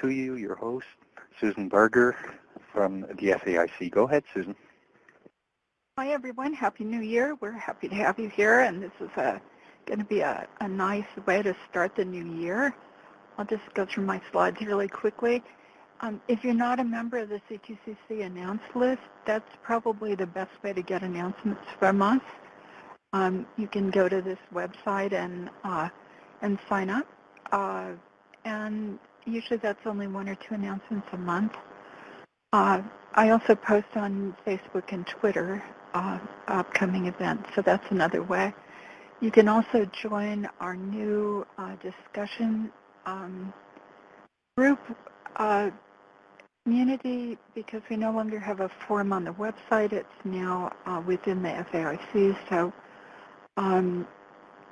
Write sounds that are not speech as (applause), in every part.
to you your host, Susan Berger from the FAIC. Go ahead, Susan. Hi, everyone. Happy New Year. We're happy to have you here, and this is going to be a, a nice way to start the new year. I'll just go through my slides really quickly. Um, if you're not a member of the CTCC announce list, that's probably the best way to get announcements from us. Um, you can go to this website and uh, and sign up. Uh, and usually that's only one or two announcements a month. Uh, I also post on Facebook and Twitter uh, upcoming events, so that's another way. You can also join our new uh, discussion um, group uh, community because we no longer have a forum on the website. It's now uh, within the FAIC, so um,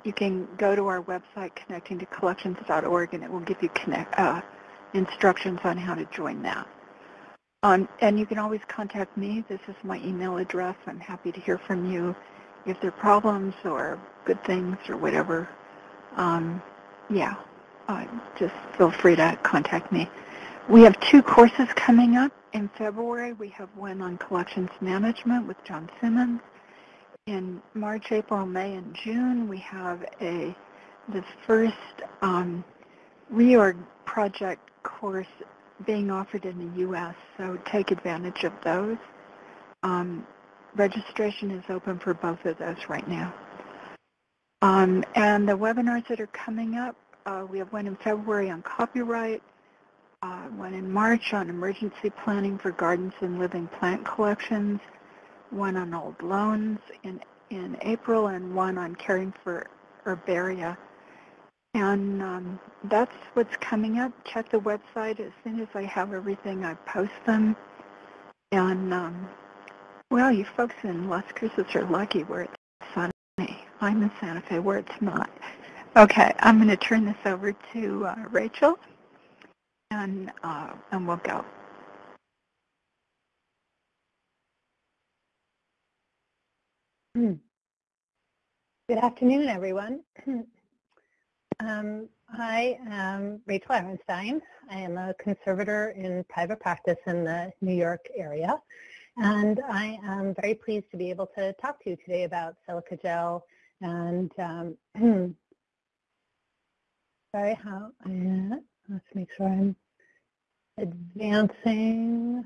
you can go to our website connectingtocollections.org and it will give you connect, uh, instructions on how to join that. Um, and you can always contact me. This is my email address. I'm happy to hear from you if there are problems or good things or whatever. Um, yeah, uh, just feel free to contact me. We have two courses coming up in February. We have one on collections management with John Simmons in March, April, May, and June, we have a the first um, reorg project course being offered in the U.S., so take advantage of those. Um, registration is open for both of those right now. Um, and the webinars that are coming up, uh, we have one in February on copyright, uh, one in March on emergency planning for gardens and living plant collections, one on old loans in, in April and one on caring for herbaria. And um, that's what's coming up. Check the website. As soon as I have everything, I post them. And, um, well, you folks in Las Cruces are lucky where it's sunny. I'm in Santa Fe where it's not. Okay, I'm going to turn this over to uh, Rachel, and, uh, and we'll go. Hmm. Good afternoon, everyone. (clears throat) um, I am Rachel Arenstein. I am a conservator in private practice in the New York area. And I am very pleased to be able to talk to you today about silica gel and um, (clears throat) sorry, how, uh, let's make sure I'm advancing.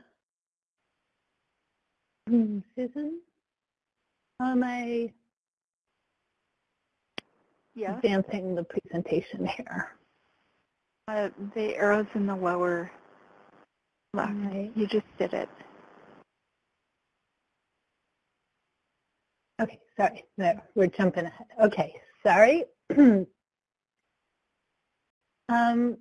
Hmm, Susan? Am I yes. advancing the presentation here? Uh, the arrows in the lower left. Right. You just did it. Okay, sorry. No, we're jumping ahead. Okay, sorry. (clears throat) um,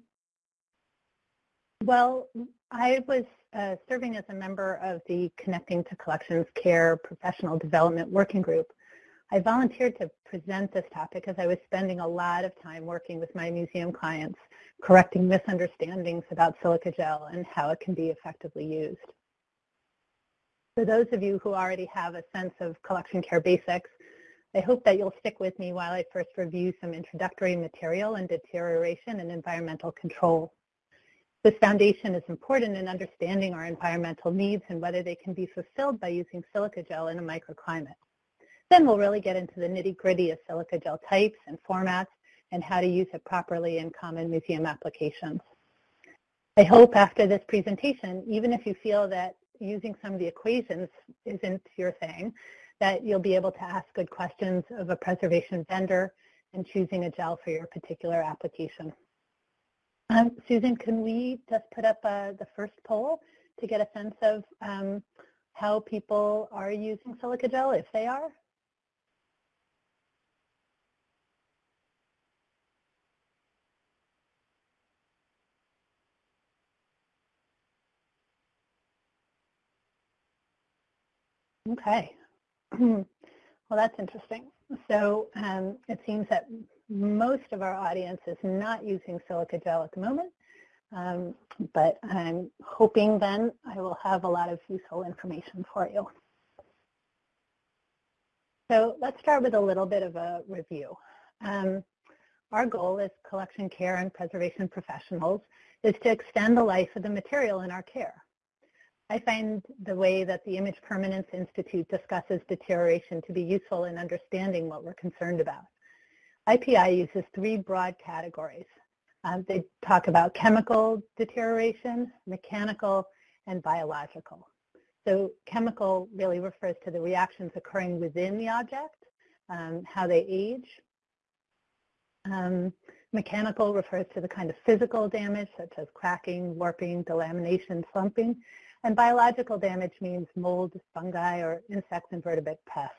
well, I was uh, serving as a member of the Connecting to Collections Care Professional Development Working Group. I volunteered to present this topic because I was spending a lot of time working with my museum clients, correcting misunderstandings about silica gel and how it can be effectively used. For those of you who already have a sense of collection care basics, I hope that you'll stick with me while I first review some introductory material and deterioration and environmental control. This foundation is important in understanding our environmental needs and whether they can be fulfilled by using silica gel in a microclimate. Then we'll really get into the nitty-gritty of silica gel types and formats and how to use it properly in common museum applications. I hope after this presentation, even if you feel that using some of the equations isn't your thing, that you'll be able to ask good questions of a preservation vendor and choosing a gel for your particular application. Um, Susan, can we just put up uh, the first poll to get a sense of um, how people are using silica gel, if they are? Okay. (clears throat) well, that's interesting. So um, it seems that most of our audience is not using silica gel at the moment, um, but I'm hoping then I will have a lot of useful information for you. So let's start with a little bit of a review. Um, our goal as collection care and preservation professionals is to extend the life of the material in our care. I find the way that the Image Permanence Institute discusses deterioration to be useful in understanding what we're concerned about. IPI uses three broad categories. Um, they talk about chemical deterioration, mechanical, and biological. So chemical really refers to the reactions occurring within the object, um, how they age. Um, mechanical refers to the kind of physical damage such as cracking, warping, delamination, slumping. And biological damage means mold, fungi, or insect invertebrate pests.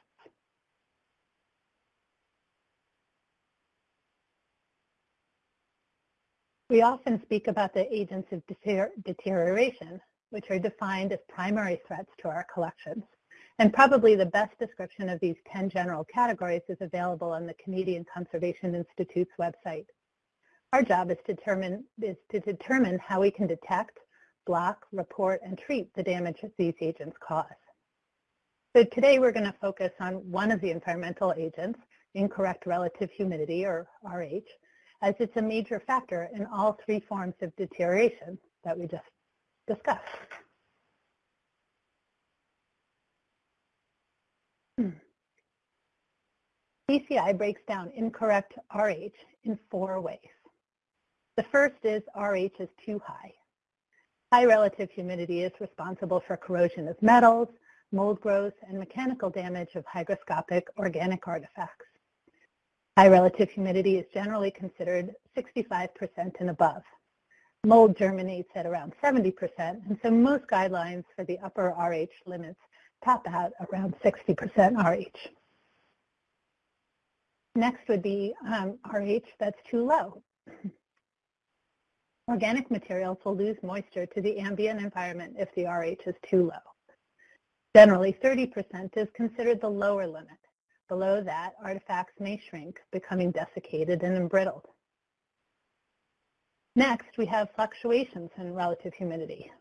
We often speak about the agents of deterioration, which are defined as primary threats to our collections. And probably the best description of these 10 general categories is available on the Canadian Conservation Institute's website. Our job is to determine, is to determine how we can detect, block, report, and treat the damage that these agents cause. So today we're going to focus on one of the environmental agents, incorrect relative humidity, or RH, as it's a major factor in all three forms of deterioration that we just discussed. Hmm. CCI breaks down incorrect RH in four ways. The first is RH is too high. High relative humidity is responsible for corrosion of metals, mold growth, and mechanical damage of hygroscopic organic artifacts. High relative humidity is generally considered 65% and above. Mold germinates at around 70%, and so most guidelines for the upper RH limits top out around 60% RH. Next would be um, RH that's too low. Organic materials will lose moisture to the ambient environment if the RH is too low. Generally, 30% is considered the lower limit. Below that, artifacts may shrink, becoming desiccated and embrittled. Next, we have fluctuations in relative humidity.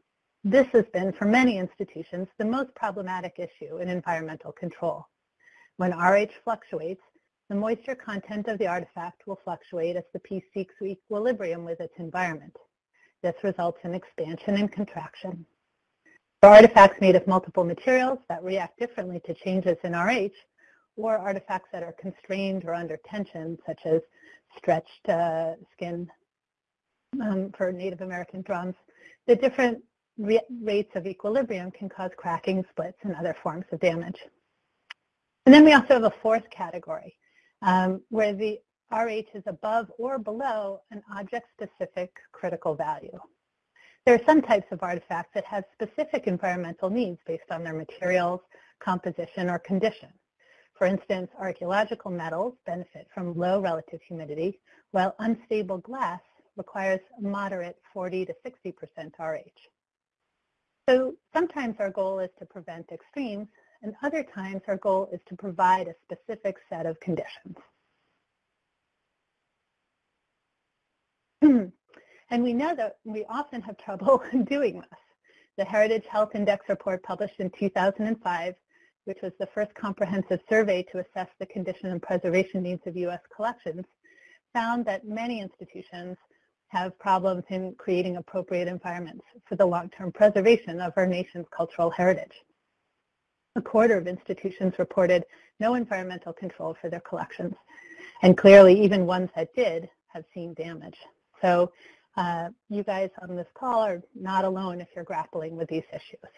This has been, for many institutions, the most problematic issue in environmental control. When RH fluctuates, the moisture content of the artifact will fluctuate as the piece seeks equilibrium with its environment. This results in expansion and contraction. For artifacts made of multiple materials that react differently to changes in RH, or artifacts that are constrained or under tension, such as stretched uh, skin um, for Native American drums, the different rates of equilibrium can cause cracking, splits, and other forms of damage. And then we also have a fourth category, um, where the RH is above or below an object-specific critical value. There are some types of artifacts that have specific environmental needs based on their materials, composition, or condition. For instance, archaeological metals benefit from low relative humidity, while unstable glass requires moderate 40 to 60% RH. So sometimes our goal is to prevent extremes, and other times our goal is to provide a specific set of conditions. (clears throat) and we know that we often have trouble (laughs) doing this. The Heritage Health Index report published in 2005 which was the first comprehensive survey to assess the condition and preservation needs of U.S. collections, found that many institutions have problems in creating appropriate environments for the long-term preservation of our nation's cultural heritage. A quarter of institutions reported no environmental control for their collections, and clearly even ones that did have seen damage. So uh, you guys on this call are not alone if you're grappling with these issues.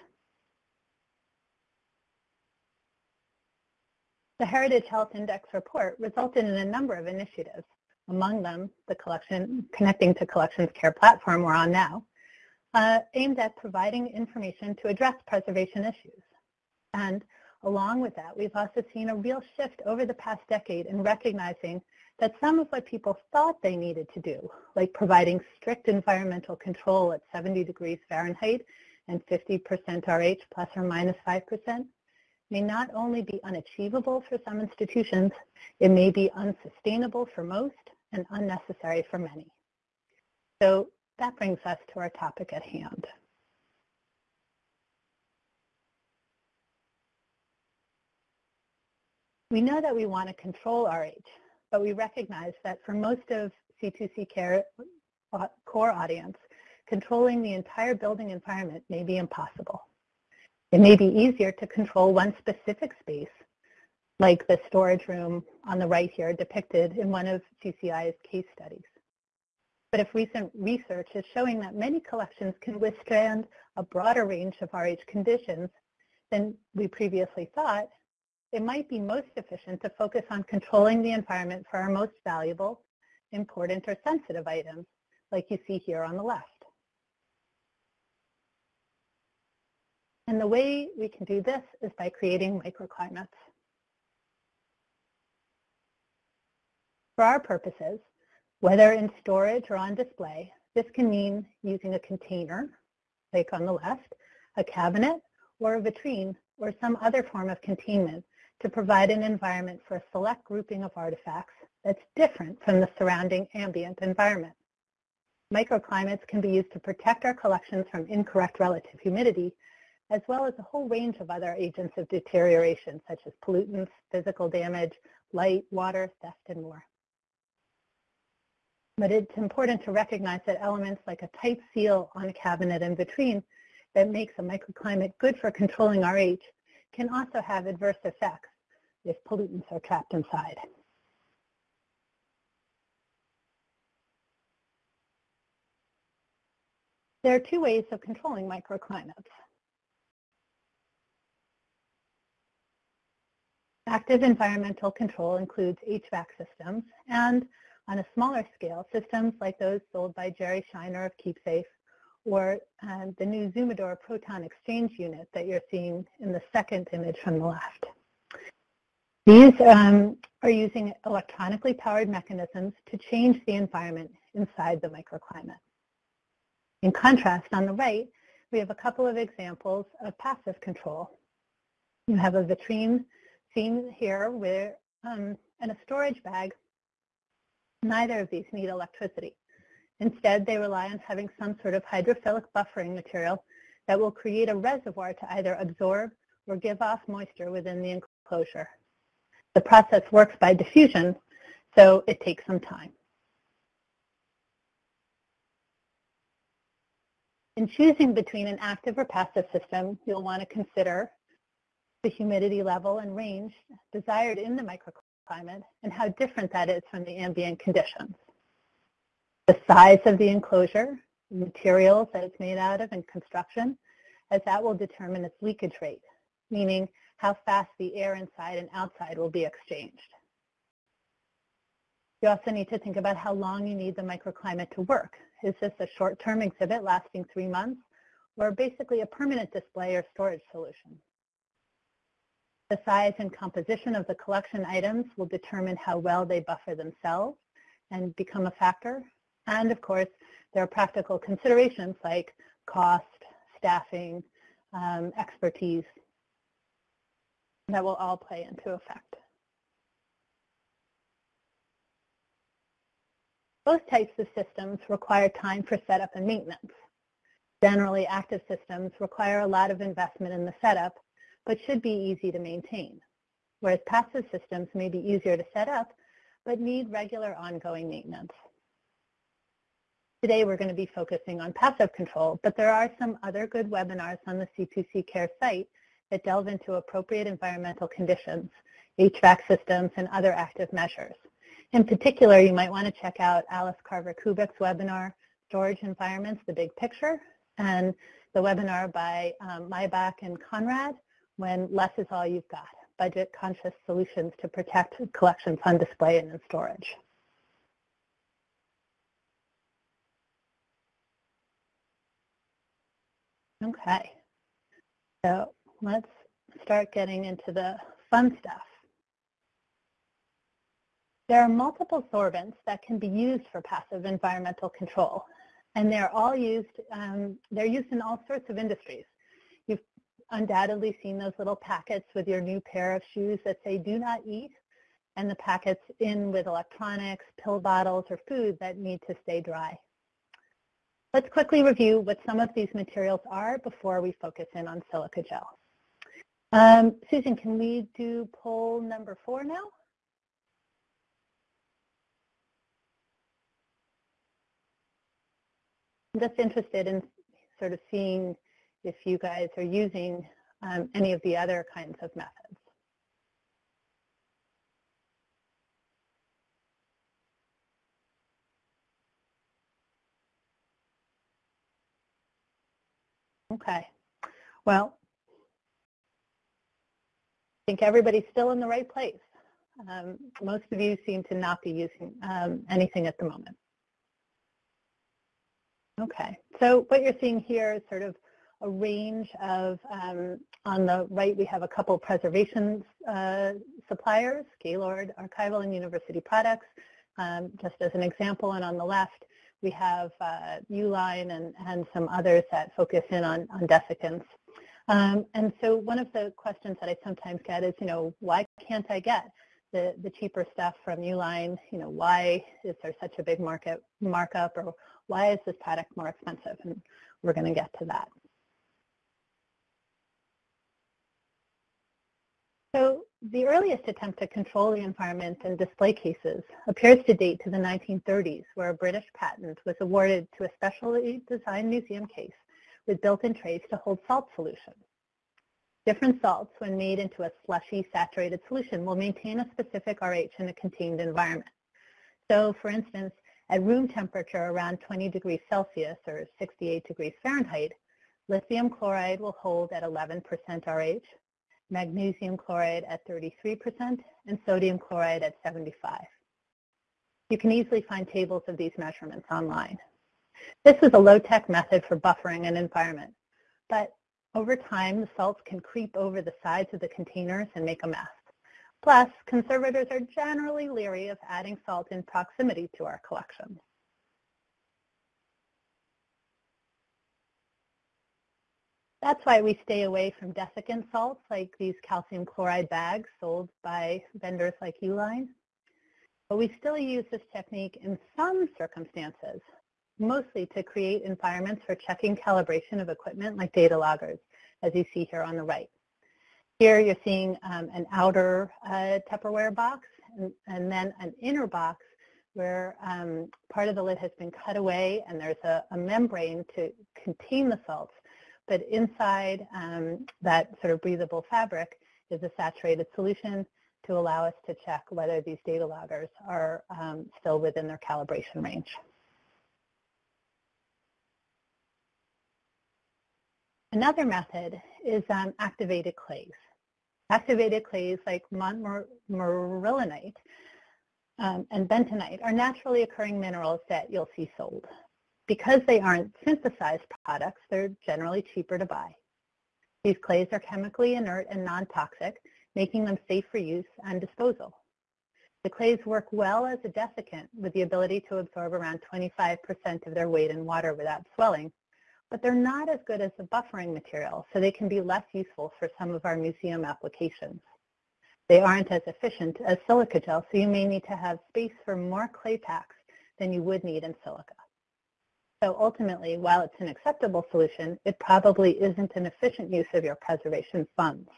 The Heritage Health Index report resulted in a number of initiatives, among them the collection, Connecting to Collections Care platform we're on now, uh, aimed at providing information to address preservation issues. And along with that, we've also seen a real shift over the past decade in recognizing that some of what people thought they needed to do, like providing strict environmental control at 70 degrees Fahrenheit and 50% RH plus or minus 5%, may not only be unachievable for some institutions, it may be unsustainable for most and unnecessary for many. So that brings us to our topic at hand. We know that we want to control RH, but we recognize that for most of C2C care uh, core audience, controlling the entire building environment may be impossible. It may be easier to control one specific space, like the storage room on the right here depicted in one of CCI's case studies. But if recent research is showing that many collections can withstand a broader range of RH conditions than we previously thought, it might be most efficient to focus on controlling the environment for our most valuable, important, or sensitive items, like you see here on the left. And the way we can do this is by creating microclimates. For our purposes, whether in storage or on display, this can mean using a container, like on the left, a cabinet, or a vitrine, or some other form of containment to provide an environment for a select grouping of artifacts that's different from the surrounding ambient environment. Microclimates can be used to protect our collections from incorrect relative humidity, as well as a whole range of other agents of deterioration, such as pollutants, physical damage, light, water, theft, and more. But it's important to recognize that elements like a tight seal on a cabinet and vitrine that makes a microclimate good for controlling RH can also have adverse effects if pollutants are trapped inside. There are two ways of controlling microclimates. Active environmental control includes HVAC systems and, on a smaller scale, systems like those sold by Jerry Shiner of KeepSafe or uh, the new Zumador proton exchange unit that you're seeing in the second image from the left. These um, are using electronically powered mechanisms to change the environment inside the microclimate. In contrast, on the right, we have a couple of examples of passive control. You have a vitrine seen here where, um, and a storage bag. Neither of these need electricity. Instead, they rely on having some sort of hydrophilic buffering material that will create a reservoir to either absorb or give off moisture within the enclosure. The process works by diffusion, so it takes some time. In choosing between an active or passive system, you'll want to consider the humidity level and range desired in the microclimate and how different that is from the ambient conditions. The size of the enclosure, materials that it's made out of, and construction, as that will determine its leakage rate, meaning how fast the air inside and outside will be exchanged. You also need to think about how long you need the microclimate to work. Is this a short-term exhibit lasting three months, or basically a permanent display or storage solution? The size and composition of the collection items will determine how well they buffer themselves and become a factor. And of course, there are practical considerations like cost, staffing, um, expertise that will all play into effect. Both types of systems require time for setup and maintenance. Generally, active systems require a lot of investment in the setup but should be easy to maintain, whereas passive systems may be easier to set up, but need regular ongoing maintenance. Today we're going to be focusing on passive control, but there are some other good webinars on the C2C Care site that delve into appropriate environmental conditions, HVAC systems, and other active measures. In particular, you might want to check out Alice Carver-Kubik's webinar, Storage Environments, the Big Picture, and the webinar by um, Maybach and Conrad when less is all you've got, budget-conscious solutions to protect collections on display and in storage. Okay, so let's start getting into the fun stuff. There are multiple sorbents that can be used for passive environmental control, and they're all used, um, they're used in all sorts of industries You've undoubtedly seen those little packets with your new pair of shoes that say do not eat and the packets in with electronics, pill bottles, or food that need to stay dry. Let's quickly review what some of these materials are before we focus in on silica gel. Um, Susan, can we do poll number four now? I'm just interested in sort of seeing if you guys are using um, any of the other kinds of methods. Okay. Well, I think everybody's still in the right place. Um, most of you seem to not be using um, anything at the moment. Okay, so what you're seeing here is sort of a range of, um, on the right we have a couple preservation uh, suppliers, Gaylord Archival and University Products, um, just as an example, and on the left we have uh, Uline and, and some others that focus in on, on desiccants. Um, and so one of the questions that I sometimes get is, you know, why can't I get the, the cheaper stuff from Uline? You know, why is there such a big market markup or why is this product more expensive? And we're going to get to that. So the earliest attempt to control the environment in display cases appears to date to the 1930s, where a British patent was awarded to a specially designed museum case with built-in trays to hold salt solution. Different salts, when made into a slushy saturated solution, will maintain a specific RH in a contained environment. So, for instance, at room temperature around 20 degrees Celsius or 68 degrees Fahrenheit, lithium chloride will hold at 11% RH, magnesium chloride at 33%, and sodium chloride at 75. You can easily find tables of these measurements online. This is a low-tech method for buffering an environment, but over time the salts can creep over the sides of the containers and make a mess. Plus, conservators are generally leery of adding salt in proximity to our collections. That's why we stay away from desiccant salts like these calcium chloride bags sold by vendors like Uline. But we still use this technique in some circumstances, mostly to create environments for checking calibration of equipment like data loggers, as you see here on the right. Here you're seeing um, an outer uh, Tupperware box and, and, then an inner box where um, part of the lid has been cut away and there's a, a membrane to contain the salts but inside um, that sort of breathable fabric is a saturated solution to allow us to check whether these data loggers are um, still within their calibration range. Another method is um, activated clays. Activated clays like montmorillonite um, and bentonite are naturally occurring minerals that you'll see sold. Because they aren't synthesized products, they're generally cheaper to buy. These clays are chemically inert and non-toxic, making them safe for use and disposal. The clays work well as a desiccant with the ability to absorb around 25% of their weight in water without swelling, but they're not as good as a buffering material, so they can be less useful for some of our museum applications. They aren't as efficient as silica gel, so you may need to have space for more clay packs than you would need in silica. So ultimately, while it's an acceptable solution, it probably isn't an efficient use of your preservation funds.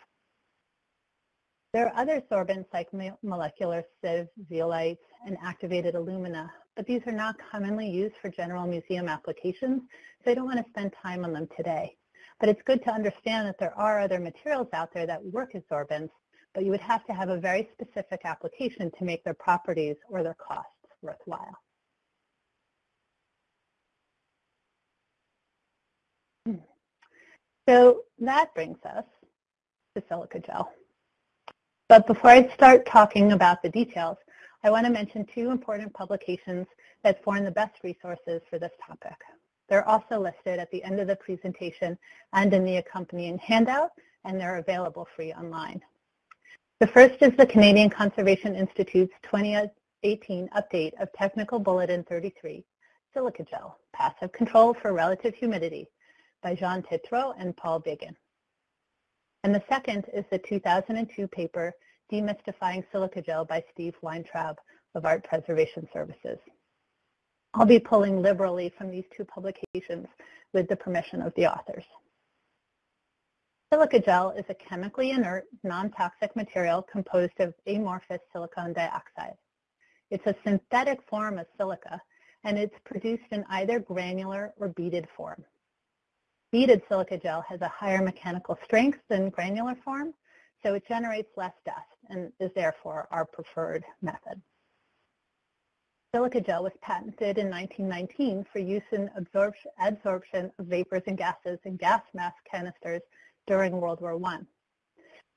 There are other sorbents like molecular sieve, zeolites, and activated alumina, but these are not commonly used for general museum applications, so I don't want to spend time on them today. But it's good to understand that there are other materials out there that work as sorbents, but you would have to have a very specific application to make their properties or their costs worthwhile. (clears throat) So that brings us to silica gel. But before I start talking about the details, I want to mention two important publications that form the best resources for this topic. They're also listed at the end of the presentation and in the accompanying handout, and they're available free online. The first is the Canadian Conservation Institute's 2018 update of Technical Bulletin 33, Silica Gel, Passive Control for Relative Humidity, by Jean Tétreault and Paul Bégin. And the second is the 2002 paper, Demystifying Silica Gel by Steve Weintraub of Art Preservation Services. I'll be pulling liberally from these two publications with the permission of the authors. Silica gel is a chemically inert, non-toxic material composed of amorphous silicon dioxide. It's a synthetic form of silica and it's produced in either granular or beaded form. Beaded silica gel has a higher mechanical strength than granular form, so it generates less dust and is therefore our preferred method. Silica gel was patented in 1919 for use in adsorption of vapors and gases in gas mask canisters during World War I.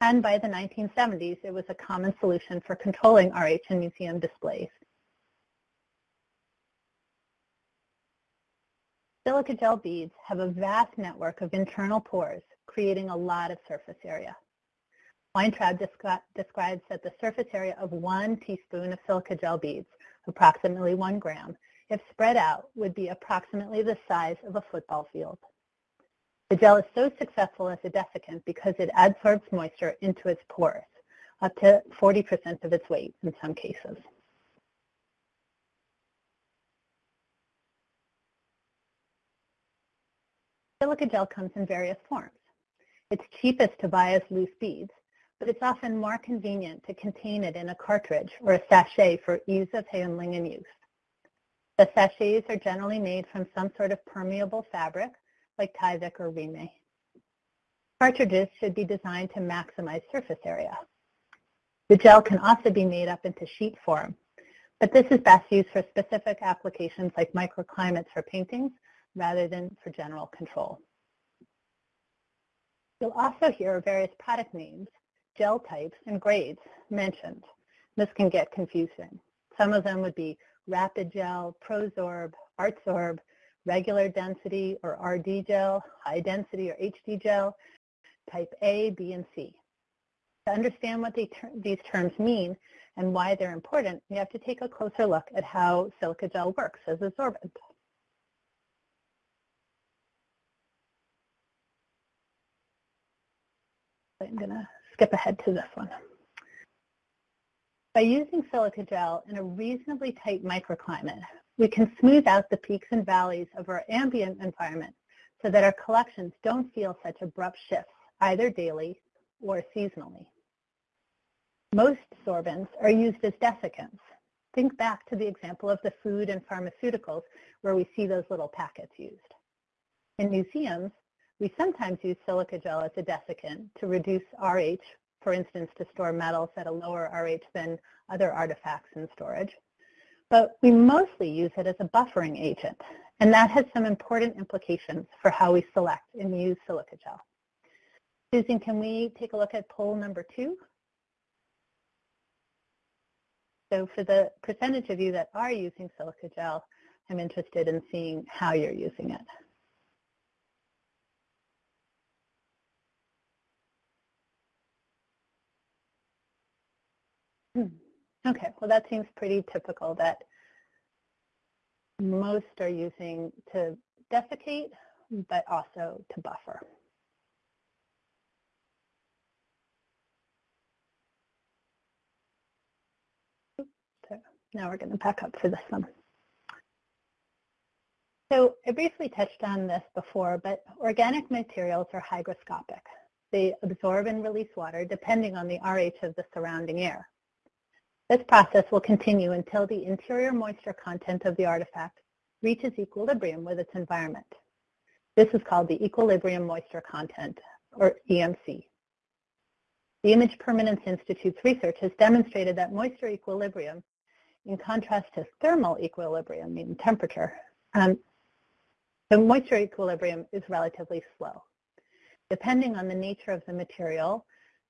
And by the 1970s, it was a common solution for controlling RH in museum displays. Silica gel beads have a vast network of internal pores, creating a lot of surface area. Weintraub descri describes that the surface area of one teaspoon of silica gel beads, approximately one gram, if spread out, would be approximately the size of a football field. The gel is so successful as a desiccant because it adsorbs moisture into its pores, up to 40% of its weight in some cases. Silica gel comes in various forms. It's cheapest to buy as loose beads, but it's often more convenient to contain it in a cartridge or a sachet for ease of handling and use. The sachets are generally made from some sort of permeable fabric, like Tyvek or Reemay. Cartridges should be designed to maximize surface area. The gel can also be made up into sheet form, but this is best used for specific applications like microclimates for paintings rather than for general control. You'll also hear various product names, gel types, and grades mentioned. This can get confusing. Some of them would be rapid gel, Prosorb, Artsorb, regular density or RD gel, high density or HD gel, type A, B, and C. To understand what ter these terms mean and why they're important, we have to take a closer look at how silica gel works as a sorbent. I'm going to skip ahead to this one. By using silica gel in a reasonably tight microclimate, we can smooth out the peaks and valleys of our ambient environment so that our collections don't feel such abrupt shifts, either daily or seasonally. Most sorbents are used as desiccants. Think back to the example of the food and pharmaceuticals where we see those little packets used. In museums, we sometimes use silica gel as a desiccant to reduce RH, for instance, to store metals at a lower RH than other artifacts in storage. But we mostly use it as a buffering agent, and that has some important implications for how we select and use silica gel. Susan, can we take a look at poll number two? So for the percentage of you that are using silica gel, I'm interested in seeing how you're using it. Hmm. Okay, well that seems pretty typical that most are using to desiccate, but also to buffer. So now we're going to back up for this one. So I briefly touched on this before, but organic materials are hygroscopic. They absorb and release water depending on the RH of the surrounding air. This process will continue until the interior moisture content of the artifact reaches equilibrium with its environment. This is called the equilibrium moisture content, or EMC. The Image Permanence Institute's research has demonstrated that moisture equilibrium, in contrast to thermal equilibrium, meaning temperature, um, the moisture equilibrium is relatively slow. Depending on the nature of the material,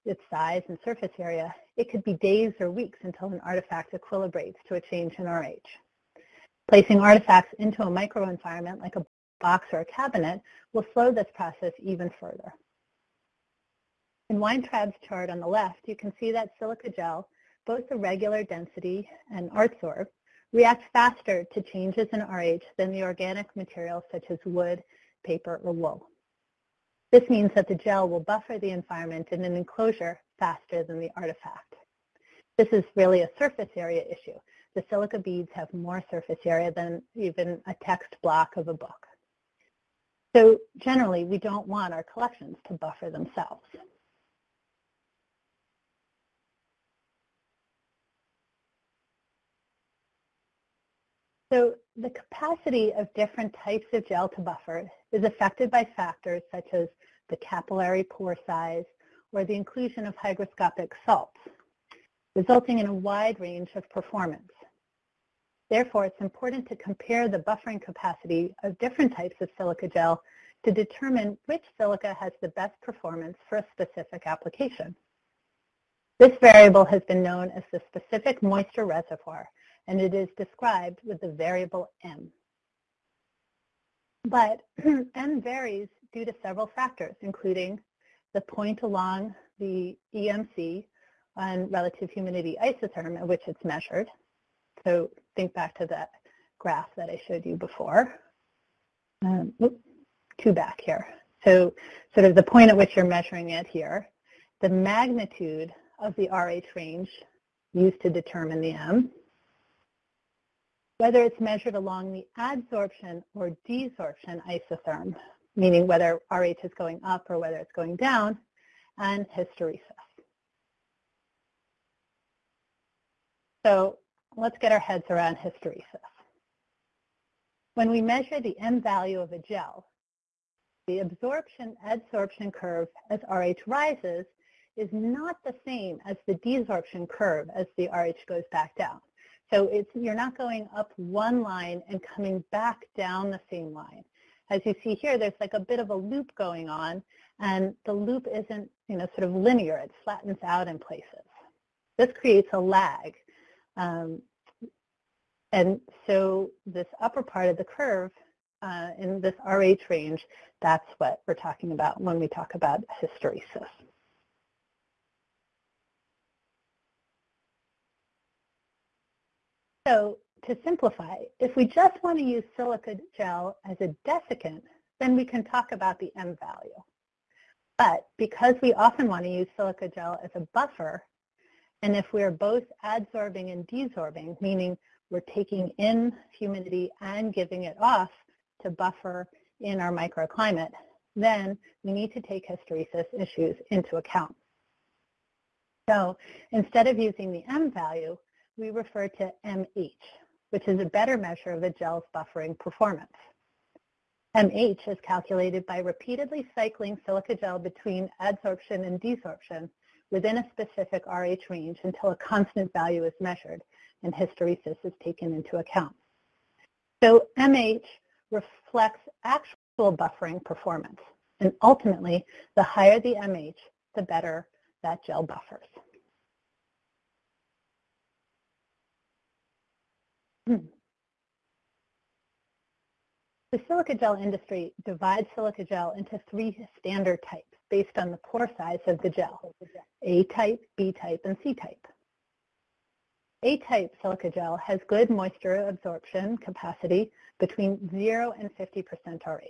its size and surface area, it could be days or weeks until an artifact equilibrates to a change in RH. Placing artifacts into a microenvironment like a box or a cabinet will slow this process even further. In Weintraub's chart on the left, you can see that silica gel, both the regular density and Artsorb, react faster to changes in RH than the organic materials such as wood, paper, or wool. This means that the gel will buffer the environment in an enclosure faster than the artifact. This is really a surface area issue. The silica beads have more surface area than even a text block of a book. So generally, we don't want our collections to buffer themselves. So the capacity of different types of gel to buffer is affected by factors such as the capillary pore size or the inclusion of hygroscopic salts, resulting in a wide range of performance. Therefore, it's important to compare the buffering capacity of different types of silica gel to determine which silica has the best performance for a specific application. This variable has been known as the specific moisture reservoir, and it is described with the variable M. But (clears throat) M varies due to several factors, including the point along the EMC and relative humidity isotherm at which it's measured. So think back to that graph that I showed you before. Um, two back here. So sort of the point at which you're measuring it here, the magnitude of the RH range used to determine the M, whether it's measured along the adsorption or desorption isotherm, meaning whether RH is going up or whether it's going down, and hysteresis. So let's get our heads around hysteresis. When we measure the M value of a gel, the absorption-adsorption curve as RH rises is not the same as the desorption curve as the RH goes back down. So it's, you're not going up one line and coming back down the same line. As you see here, there's like a bit of a loop going on, and the loop isn't you know, sort of linear. It flattens out in places. This creates a lag. Um, and so this upper part of the curve uh, in this RH range, that's what we're talking about when we talk about hysteresis. So to simplify, if we just want to use silica gel as a desiccant, then we can talk about the M value. But because we often want to use silica gel as a buffer, and if we're both adsorbing and desorbing, meaning we're taking in humidity and giving it off to buffer in our microclimate, then we need to take hysteresis issues into account. So instead of using the M value, we refer to MH, which is a better measure of a gel's buffering performance. MH is calculated by repeatedly cycling silica gel between adsorption and desorption within a specific RH range until a constant value is measured and hysteresis is taken into account. So MH reflects actual buffering performance, and ultimately, the higher the MH, the better that gel buffers. Hmm. The silica gel industry divides silica gel into three standard types based on the pore size of the gel, A type, B type, and C type. A-type silica gel has good moisture absorption capacity between 0 and 50% RH.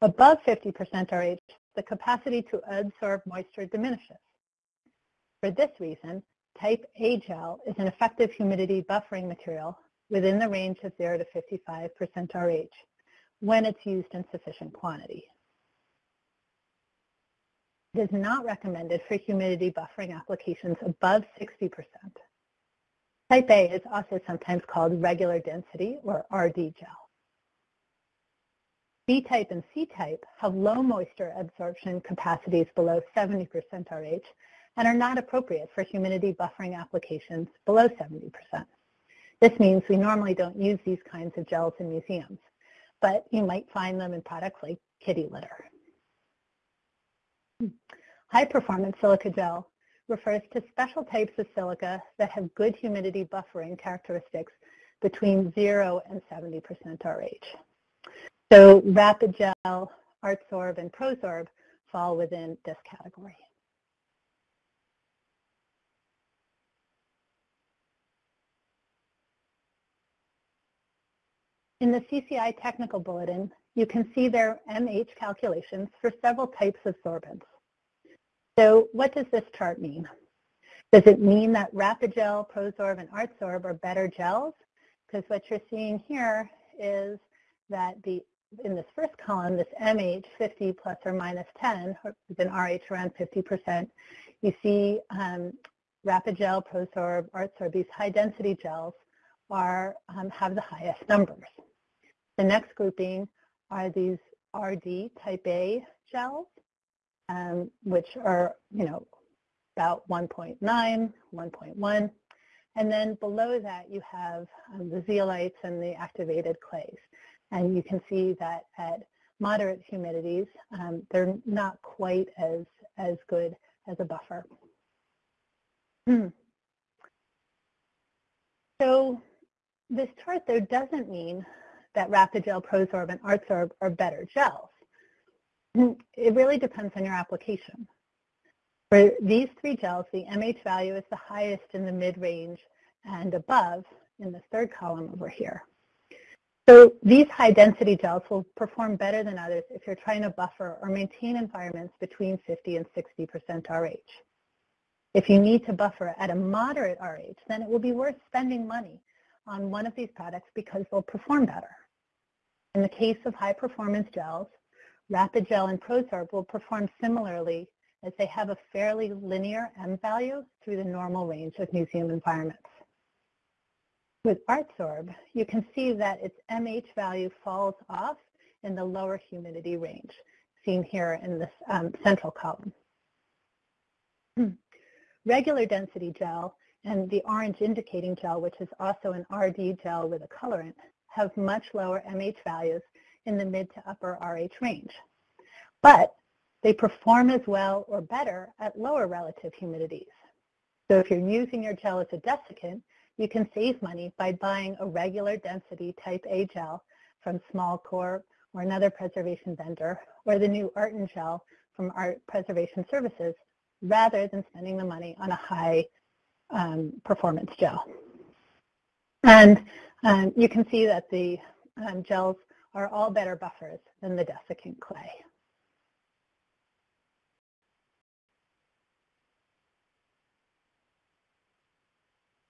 Above 50% RH, the capacity to absorb moisture diminishes. For this reason, Type A gel is an effective humidity buffering material within the range of 0 to 55% RH when it's used in sufficient quantity. It is not recommended for humidity buffering applications above 60%. Type A is also sometimes called regular density or RD gel. B-type and C-type have low moisture absorption capacities below 70% RH and are not appropriate for humidity buffering applications below 70%. This means we normally don't use these kinds of gels in museums, but you might find them in products like kitty litter. High performance silica gel refers to special types of silica that have good humidity buffering characteristics between 0 and 70% RH. So Rapid Gel, ArtSorb, and ProSorb fall within this category. In the CCI technical bulletin, you can see their MH calculations for several types of sorbents. So what does this chart mean? Does it mean that Rapid-Gel, ProSorb, and ArtSorb are better gels? Because what you're seeing here is that the in this first column, this MH 50 plus or minus 10, with an RH around 50%, you see um, Rapid-Gel, ProSorb, ArtSorb, these high-density gels are um, have the highest numbers. The next grouping are these RD type A gels, um, which are, you know, about 1.9, 1.1. And then below that, you have um, the zeolites and the activated clays. And you can see that at moderate humidities, um, they're not quite as, as good as a buffer. Hmm. So this chart, though, doesn't mean that Rhapid-Gel, Prosorb, and ArtSorb are better gels. It really depends on your application. For these three gels, the MH value is the highest in the mid-range and above in the third column over here. So these high-density gels will perform better than others if you're trying to buffer or maintain environments between 50 and 60% RH. If you need to buffer at a moderate RH, then it will be worth spending money on one of these products because they'll perform better. In the case of high-performance gels, Rhapid Gel and ProSorb will perform similarly as they have a fairly linear M value through the normal range of museum environments. With ArtSorb, you can see that its MH value falls off in the lower humidity range, seen here in this um, central column. (clears throat) Regular density gel and the orange indicating gel, which is also an RD gel with a colorant, have much lower MH values in the mid to upper RH range. But they perform as well or better at lower relative humidities. So if you're using your gel as a desiccant, you can save money by buying a regular density type A gel from Smallcorp or another preservation vendor, or the new Arten gel from Art Preservation Services, rather than spending the money on a high um, performance gel. And um, you can see that the um, gels are all better buffers than the desiccant clay.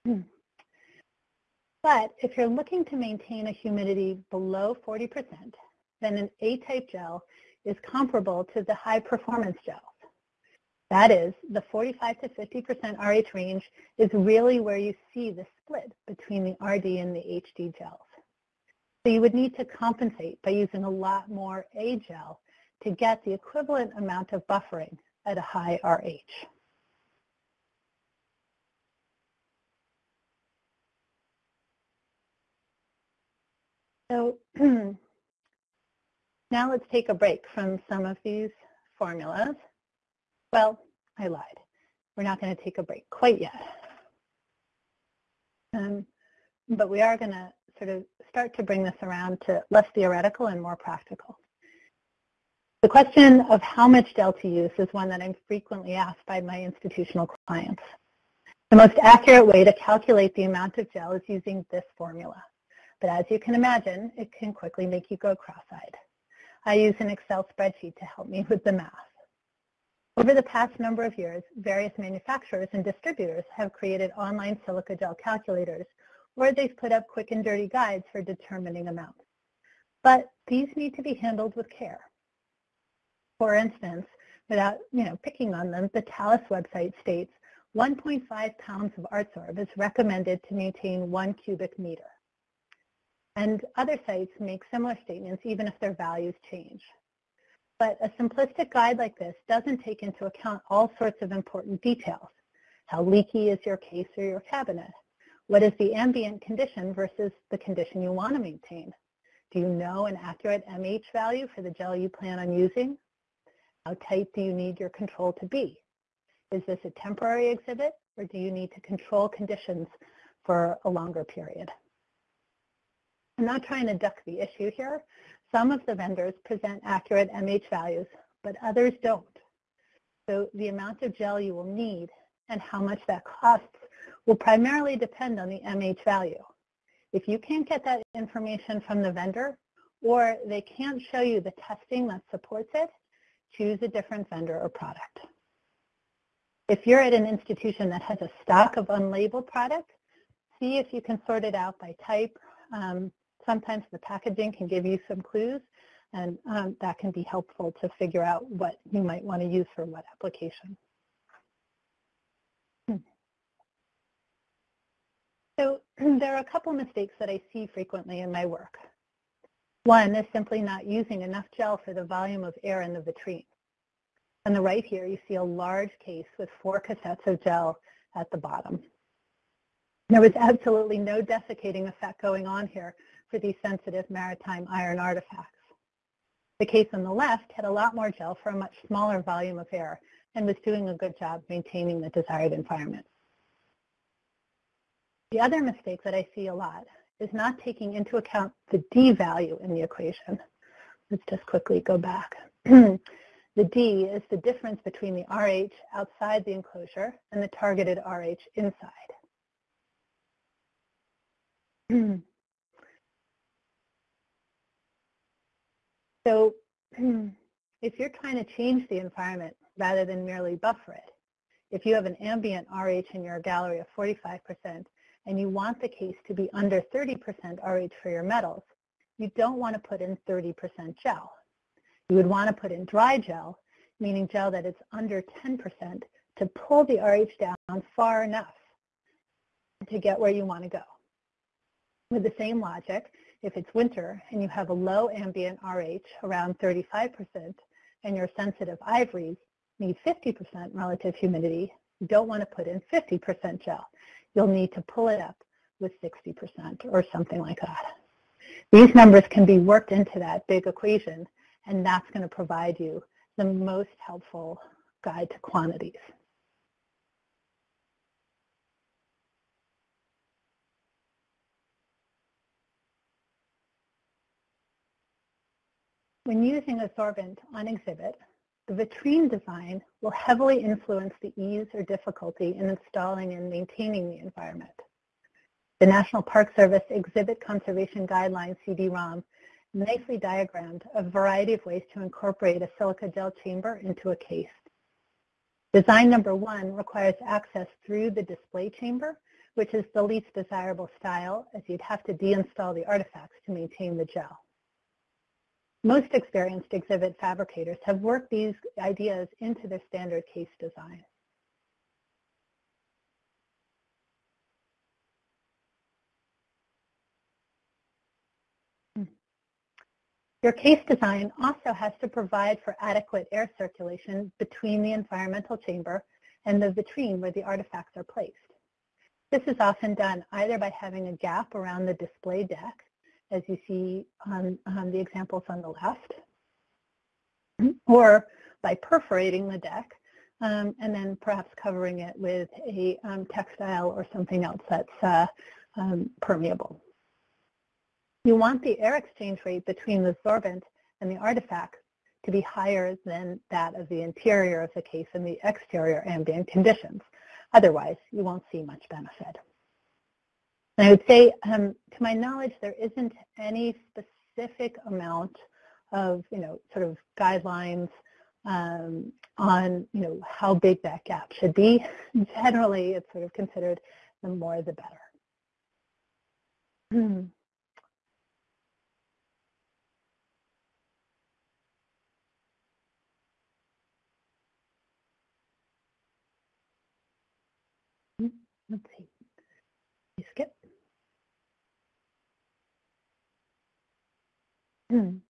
Hmm. But if you're looking to maintain a humidity below 40%, then an A-type gel is comparable to the high-performance gels. That is, the 45 to 50% RH range is really where you see the split between the RD and the HD gels. So you would need to compensate by using a lot more A gel to get the equivalent amount of buffering at a high RH. So (clears throat) now let's take a break from some of these formulas. Well, I lied. We're not going to take a break quite yet. Um, but we are going to sort of start to bring this around to less theoretical and more practical. The question of how much gel to use is one that I'm frequently asked by my institutional clients. The most accurate way to calculate the amount of gel is using this formula. But as you can imagine, it can quickly make you go cross-eyed. I use an Excel spreadsheet to help me with the math. Over the past number of years, various manufacturers and distributors have created online silica gel calculators, or they've put up quick and dirty guides for determining amounts. But these need to be handled with care. For instance, without you know, picking on them, the Talas website states 1.5 pounds of ArtSorb is recommended to maintain one cubic meter. And other sites make similar statements even if their values change. But a simplistic guide like this doesn't take into account all sorts of important details. How leaky is your case or your cabinet? What is the ambient condition versus the condition you want to maintain? Do you know an accurate MH value for the gel you plan on using? How tight do you need your control to be? Is this a temporary exhibit or do you need to control conditions for a longer period? I'm not trying to duck the issue here. Some of the vendors present accurate MH values, but others don't. So the amount of gel you will need and how much that costs will primarily depend on the MH value. If you can't get that information from the vendor or they can't show you the testing that supports it, choose a different vendor or product. If you're at an institution that has a stock of unlabeled product, see if you can sort it out by type, um, sometimes the packaging can give you some clues and um, that can be helpful to figure out what you might want to use for what application. Hmm. So (clears throat) there are a couple mistakes that I see frequently in my work. One is simply not using enough gel for the volume of air in the vitrine. On the right here, you see a large case with four cassettes of gel at the bottom. There was absolutely no desiccating effect going on here for these sensitive maritime iron artifacts. The case on the left had a lot more gel for a much smaller volume of air and was doing a good job maintaining the desired environment. The other mistake that I see a lot is not taking into account the D value in the equation. Let's just quickly go back. (clears throat) the D is the difference between the RH outside the enclosure and the targeted RH inside. (clears throat) so (clears throat) if you're trying to change the environment rather than merely buffer it, if you have an ambient RH in your gallery of 45%, and you want the case to be under 30% RH for your metals, you don't want to put in 30% gel. You would want to put in dry gel, meaning gel that is under 10% to pull the RH down far enough to get where you want to go. With the same logic, if it's winter and you have a low ambient RH around 35% and your sensitive ivories need 50% relative humidity, you don't want to put in 50% gel you'll need to pull it up with 60% or something like that. These numbers can be worked into that big equation, and that's going to provide you the most helpful guide to quantities. When using a sorbent on exhibit, the vitrine design will heavily influence the ease or difficulty in installing and maintaining the environment. The National Park Service Exhibit Conservation Guidelines CD-ROM nicely diagrammed a variety of ways to incorporate a silica gel chamber into a case. Design number one requires access through the display chamber, which is the least desirable style as you'd have to deinstall the artifacts to maintain the gel. Most experienced exhibit fabricators have worked these ideas into their standard case design. Your case design also has to provide for adequate air circulation between the environmental chamber and the vitrine where the artifacts are placed. This is often done either by having a gap around the display deck as you see on, on the examples on the left, or by perforating the deck um, and then perhaps covering it with a um, textile or something else that's uh, um, permeable. You want the air exchange rate between the sorbent and the artifact to be higher than that of the interior of the case and the exterior ambient conditions. Otherwise, you won't see much benefit. And I would say, um, to my knowledge, there isn't any specific amount of, you know, sort of guidelines um, on, you know, how big that gap should be. Generally, it's sort of considered the more the better. (clears throat) Hmm. Let's see. Skip. Hmm. Mm.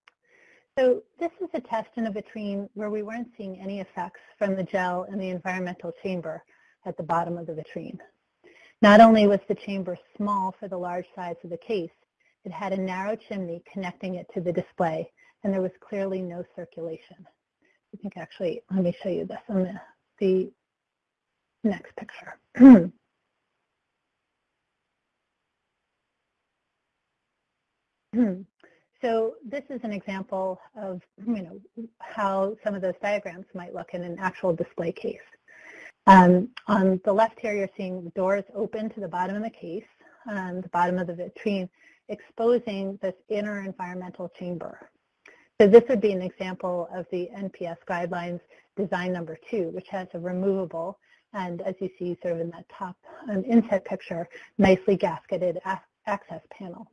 So this is a test in a vitrine where we weren't seeing any effects from the gel in the environmental chamber at the bottom of the vitrine. Not only was the chamber small for the large size of the case, it had a narrow chimney connecting it to the display, and there was clearly no circulation. I think actually, let me show you this on the, the next picture. (clears throat) Hmm. So this is an example of you know how some of those diagrams might look in an actual display case. Um, on the left here, you're seeing the doors open to the bottom of the case, um, the bottom of the vitrine, exposing this inner environmental chamber. So this would be an example of the NPS guidelines design number two, which has a removable and as you see sort of in that top um, inset picture, nicely gasketed access panel.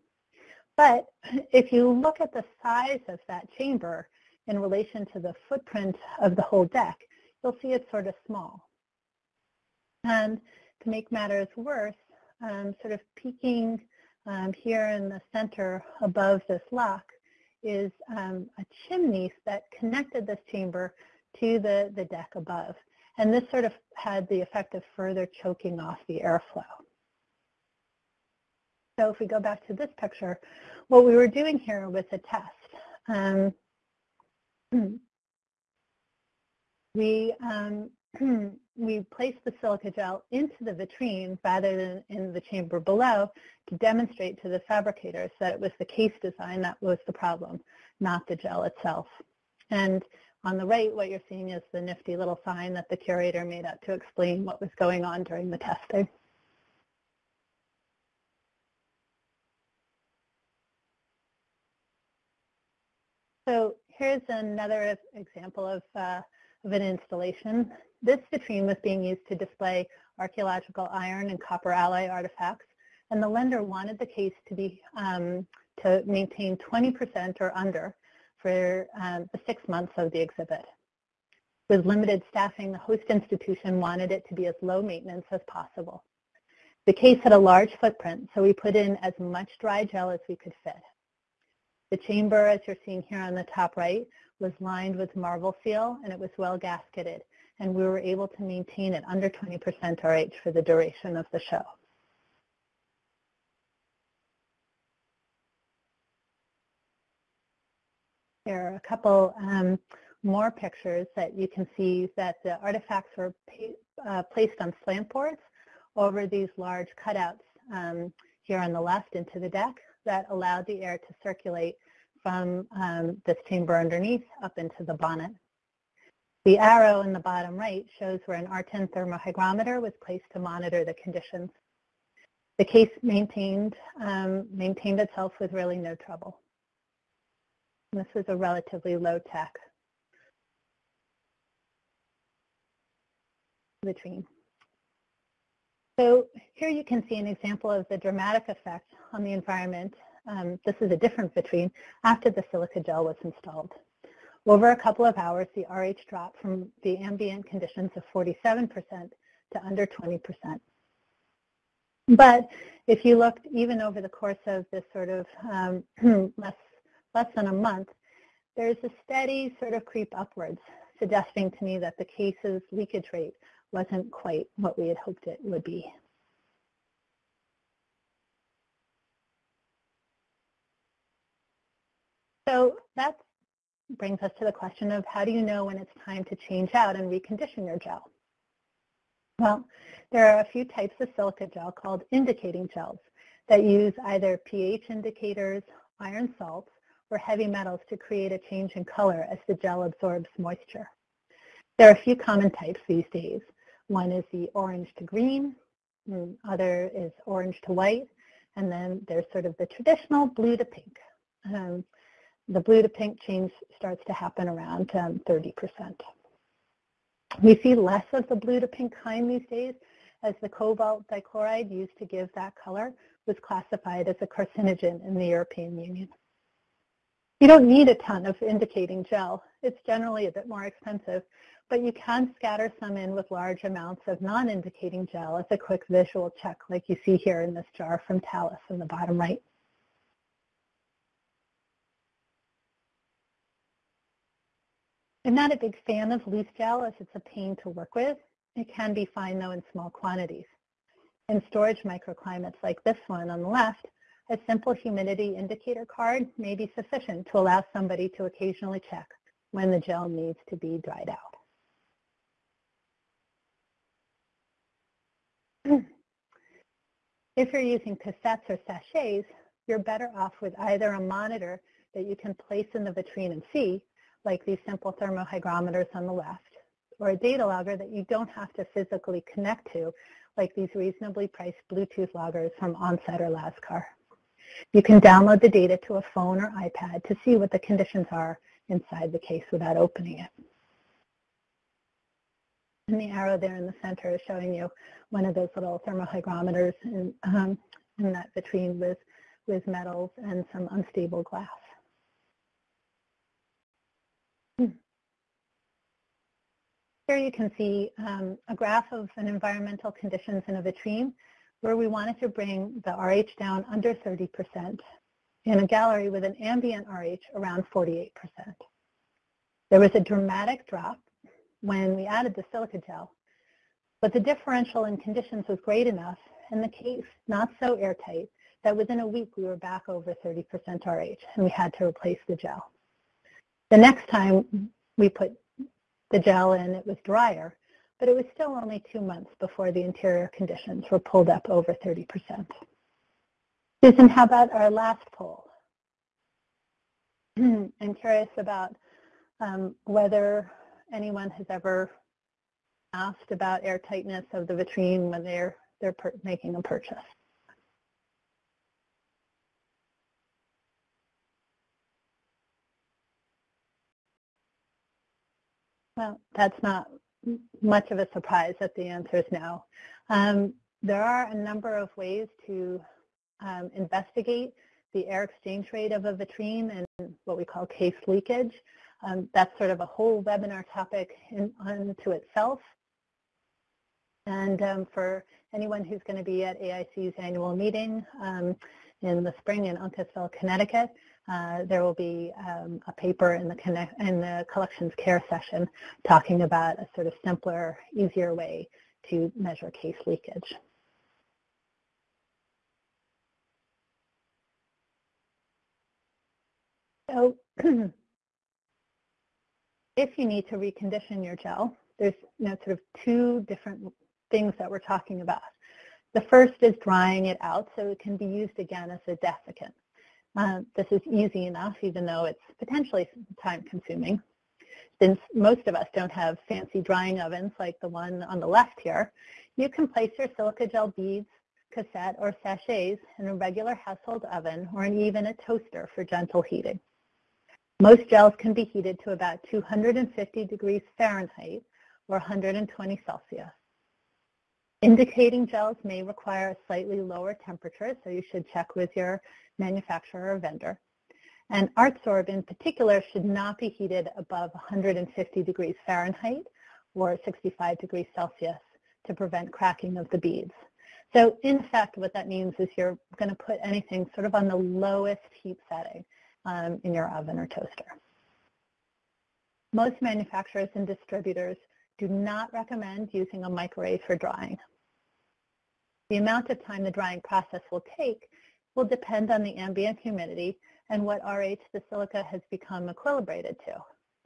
But if you look at the size of that chamber in relation to the footprint of the whole deck, you'll see it's sort of small. And to make matters worse, um, sort of peeking um, here in the center above this lock is um, a chimney that connected this chamber to the, the deck above. And this sort of had the effect of further choking off the airflow. So if we go back to this picture, what we were doing here was a test. Um, (clears throat) we um, (clears throat) we placed the silica gel into the vitrine rather than in the chamber below to demonstrate to the fabricators that it was the case design that was the problem, not the gel itself. And on the right, what you're seeing is the nifty little sign that the curator made up to explain what was going on during the testing. So here's another example of, uh, of an installation. This vitrine was being used to display archaeological iron and copper alloy artifacts, and the lender wanted the case to be um, to maintain 20% or under for um, the six months of the exhibit. With limited staffing, the host institution wanted it to be as low maintenance as possible. The case had a large footprint, so we put in as much dry gel as we could fit. The chamber, as you're seeing here on the top right, was lined with Marvel Seal and it was well gasketed and we were able to maintain it under 20% RH for the duration of the show. Here are a couple um, more pictures that you can see that the artifacts were uh, placed on slant boards over these large cutouts um, here on the left into the deck that allowed the air to circulate from um, this chamber underneath up into the bonnet. The arrow in the bottom right shows where an R10 thermohygrometer was placed to monitor the conditions. The case maintained, um, maintained itself with really no trouble. And this was a relatively low-tech vitrine. So here you can see an example of the dramatic effect on the environment. Um, this is a different vitrine after the silica gel was installed. Over a couple of hours, the RH dropped from the ambient conditions of 47% to under 20%. But if you looked even over the course of this sort of um, (clears throat) less, less than a month, there's a steady sort of creep upwards, suggesting to me that the case's leakage rate wasn't quite what we had hoped it would be. So that brings us to the question of how do you know when it's time to change out and recondition your gel? Well, there are a few types of silica gel called indicating gels that use either pH indicators, iron salts, or heavy metals to create a change in color as the gel absorbs moisture. There are a few common types these days. One is the orange to green, the other is orange to white, and then there's sort of the traditional blue to pink. Um, the blue to pink change starts to happen around um, 30%. We see less of the blue to pink kind these days as the cobalt dichloride used to give that color was classified as a carcinogen in the European Union. You don't need a ton of indicating gel. It's generally a bit more expensive, but you can scatter some in with large amounts of non-indicating gel as a quick visual check like you see here in this jar from Talas in the bottom right. I'm not a big fan of loose gel as it's a pain to work with. It can be fine though in small quantities. In storage microclimates like this one on the left, a simple humidity indicator card may be sufficient to allow somebody to occasionally check when the gel needs to be dried out. If you're using cassettes or sachets, you're better off with either a monitor that you can place in the vitrine and see, like these simple thermohygrometers on the left, or a data logger that you don't have to physically connect to, like these reasonably priced Bluetooth loggers from Onset or Lascar. You can download the data to a phone or iPad to see what the conditions are inside the case without opening it. And the arrow there in the center is showing you one of those little thermohygrometers in, um, in that vitrine with, with metals and some unstable glass. Here you can see um, a graph of an environmental conditions in a vitrine where we wanted to bring the RH down under 30% in a gallery with an ambient RH around 48%. There was a dramatic drop when we added the silica gel, but the differential in conditions was great enough and the case not so airtight that within a week we were back over 30% RH and we had to replace the gel. The next time we put the gel in, it was drier, but it was still only two months before the interior conditions were pulled up over 30%. Susan, how about our last poll? (clears throat) I'm curious about um, whether anyone has ever asked about airtightness of the vitrine when they're, they're making a purchase. Well, that's not much of a surprise that the answer is no. Um, there are a number of ways to um, investigate the air exchange rate of a vitrine and what we call case leakage. Um, that's sort of a whole webinar topic in, unto itself. And um, for anyone who's going to be at AIC's annual meeting um, in the spring in Uncasville, Connecticut, uh, there will be um, a paper in the, connect, in the collections care session talking about a sort of simpler, easier way to measure case leakage. So (clears throat) if you need to recondition your gel, there's you know, sort of two different things that we're talking about. The first is drying it out so it can be used again as a desiccant. Uh, this is easy enough, even though it's potentially time consuming. Since most of us don't have fancy drying ovens like the one on the left here, you can place your silica gel beads, cassette, or sachets in a regular household oven or even a toaster for gentle heating. Most gels can be heated to about 250 degrees Fahrenheit or 120 Celsius. Indicating gels may require a slightly lower temperature, so you should check with your manufacturer or vendor. And ArtSorb in particular should not be heated above 150 degrees Fahrenheit or 65 degrees Celsius to prevent cracking of the beads. So in fact, what that means is you're going to put anything sort of on the lowest heat setting um, in your oven or toaster. Most manufacturers and distributors do not recommend using a microwave for drying. The amount of time the drying process will take will depend on the ambient humidity and what RH the silica has become equilibrated to.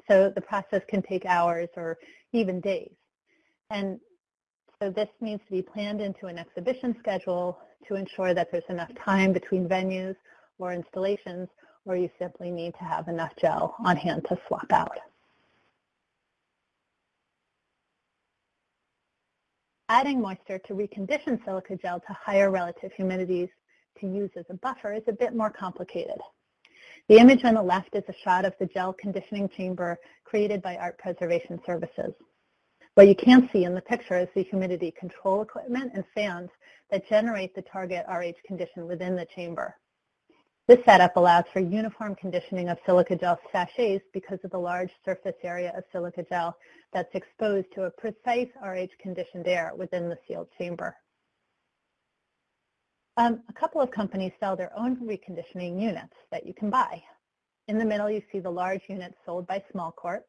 So the process can take hours or even days. And so this needs to be planned into an exhibition schedule to ensure that there's enough time between venues or installations, or you simply need to have enough gel on hand to swap out. Adding moisture to recondition silica gel to higher relative humidities to use as a buffer is a bit more complicated. The image on the left is a shot of the gel conditioning chamber created by Art Preservation Services. What you can't see in the picture is the humidity control equipment and fans that generate the target RH condition within the chamber. This setup allows for uniform conditioning of silica gel sachets because of the large surface area of silica gel that's exposed to a precise RH conditioned air within the sealed chamber. Um, a couple of companies sell their own reconditioning units that you can buy. In the middle, you see the large units sold by Smallcorp.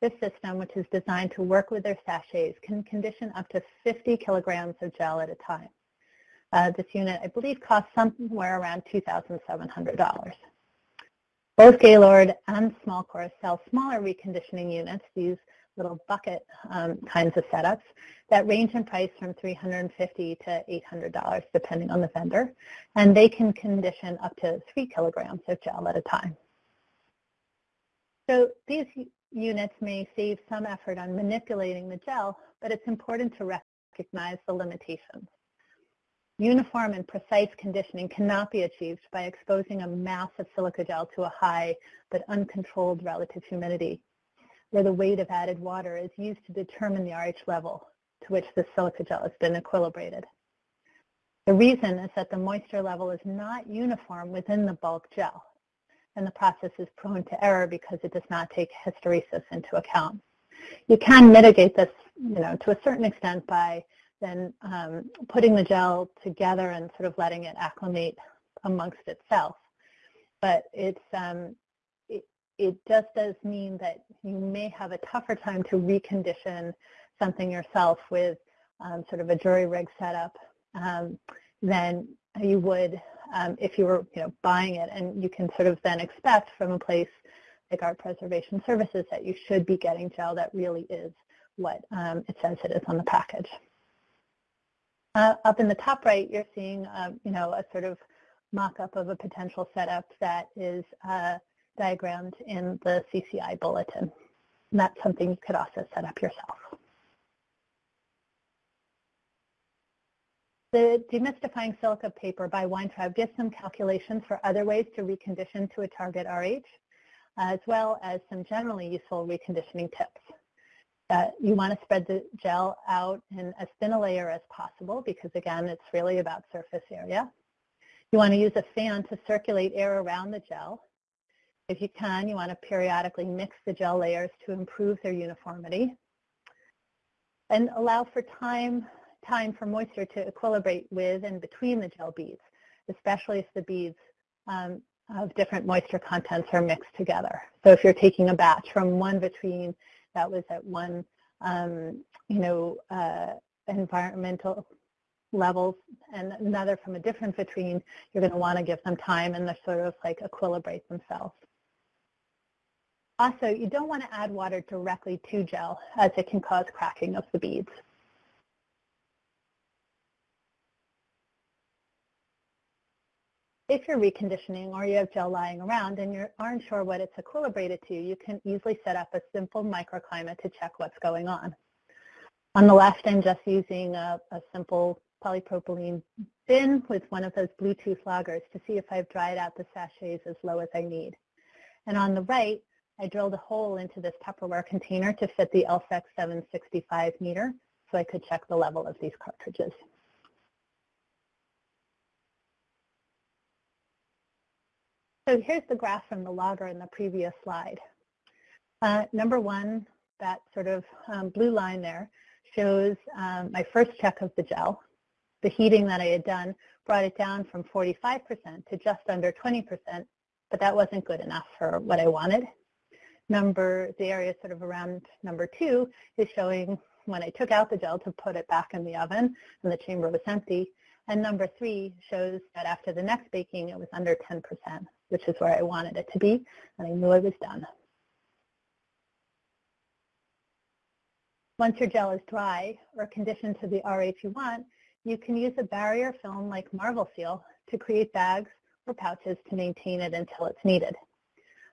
This system, which is designed to work with their sachets, can condition up to 50 kilograms of gel at a time. Uh, this unit, I believe, costs somewhere around $2,700. Both Gaylord and Smallcorp sell smaller reconditioning units, these little bucket um, kinds of setups that range in price from $350 to $800 depending on the vendor, and they can condition up to three kilograms of gel at a time. So these units may save some effort on manipulating the gel, but it's important to recognize the limitations. Uniform and precise conditioning cannot be achieved by exposing a mass of silica gel to a high but uncontrolled relative humidity where the weight of added water is used to determine the RH level to which the silica gel has been equilibrated. The reason is that the moisture level is not uniform within the bulk gel, and the process is prone to error because it does not take hysteresis into account. You can mitigate this, you know, to a certain extent by than um, putting the gel together and sort of letting it acclimate amongst itself. But it's um, it, it just does mean that you may have a tougher time to recondition something yourself with um, sort of a jury rig setup um, than you would um, if you were you know, buying it. And you can sort of then expect from a place like Art Preservation Services that you should be getting gel that really is what um, it says it is on the package. Uh, up in the top right, you're seeing um, you know, a sort of mock-up of a potential setup that is uh, diagrammed in the CCI bulletin. And that's something you could also set up yourself. The Demystifying Silica paper by Weintraub gives some calculations for other ways to recondition to a target RH, as well as some generally useful reconditioning tips. You want to spread the gel out in as thin a layer as possible because, again, it's really about surface area. You want to use a fan to circulate air around the gel. If you can, you want to periodically mix the gel layers to improve their uniformity. And allow for time time for moisture to equilibrate with and between the gel beads, especially if the beads um, of different moisture contents are mixed together. So if you're taking a batch from one vitrine that was at one, um, you know, uh, environmental levels and another from a different vitrine, you're going to want to give them time and they sort of like equilibrate themselves. Also, you don't want to add water directly to gel as it can cause cracking of the beads. If you're reconditioning or you have gel lying around and you aren't sure what it's equilibrated to, you can easily set up a simple microclimate to check what's going on. On the left, I'm just using a, a simple polypropylene bin with one of those Bluetooth loggers to see if I've dried out the sachets as low as I need. And on the right, I drilled a hole into this Tupperware container to fit the LSEC 765 meter so I could check the level of these cartridges. So here's the graph from the logger in the previous slide. Uh, number one, that sort of um, blue line there shows um, my first check of the gel. The heating that I had done brought it down from 45% to just under 20%, but that wasn't good enough for what I wanted. Number, the area sort of around number two is showing when I took out the gel to put it back in the oven and the chamber was empty. And number three shows that after the next baking, it was under 10% which is where I wanted it to be, and I knew I was done. Once your gel is dry or conditioned to the RH you want, you can use a barrier film like Marvel Seal to create bags or pouches to maintain it until it's needed.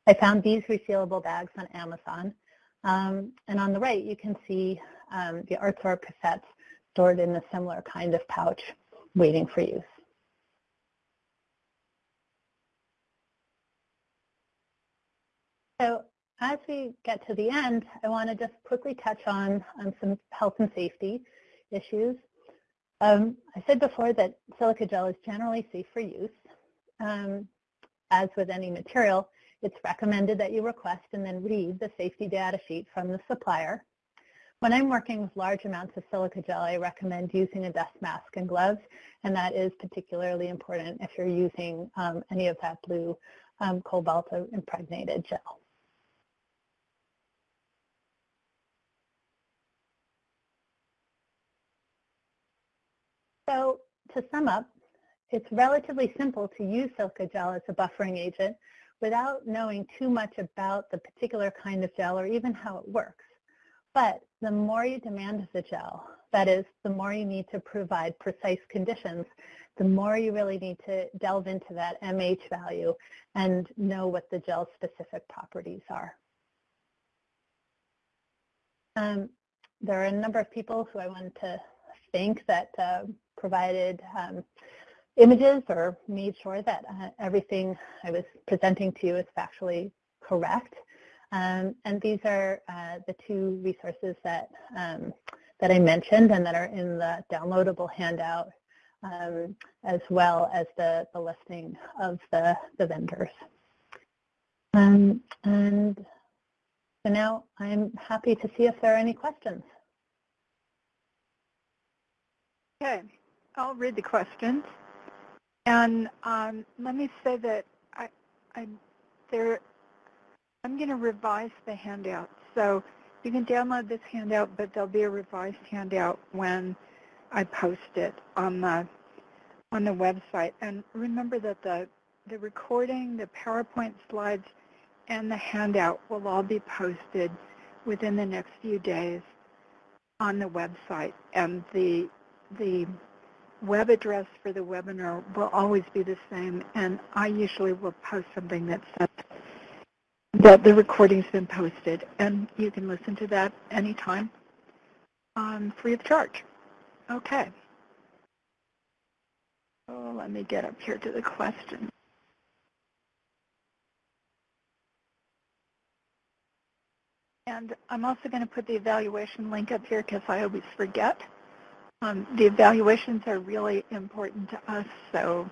I found these resealable bags on Amazon. Um, and on the right, you can see um, the ArtSorb cassettes stored in a similar kind of pouch waiting for use. So as we get to the end, I want to just quickly touch on, on some health and safety issues. Um, I said before that silica gel is generally safe for use. Um, as with any material, it's recommended that you request and then read the safety data sheet from the supplier. When I'm working with large amounts of silica gel, I recommend using a dust mask and gloves, and that is particularly important if you're using um, any of that blue um, cobalt impregnated gel. So to sum up, it's relatively simple to use silica gel as a buffering agent without knowing too much about the particular kind of gel or even how it works. But the more you demand of the gel, that is, the more you need to provide precise conditions, the more you really need to delve into that MH value and know what the gel's specific properties are. Um, there are a number of people who I wanted to thank that uh, provided um, images or made sure that uh, everything I was presenting to you is factually correct. Um, and these are uh, the two resources that, um, that I mentioned and that are in the downloadable handout um, as well as the, the listing of the, the vendors. Um, and so now I'm happy to see if there are any questions. Okay, I'll read the questions. And um, let me say that I, I, there, I'm going to revise the handout. So you can download this handout, but there'll be a revised handout when I post it on the on the website. And remember that the the recording, the PowerPoint slides, and the handout will all be posted within the next few days on the website. And the the web address for the webinar will always be the same, and I usually will post something that says that the recording's been posted, and you can listen to that anytime um, free of charge. Okay. Oh, let me get up here to the question. And I'm also going to put the evaluation link up here because I always forget. Um, the evaluations are really important to us, so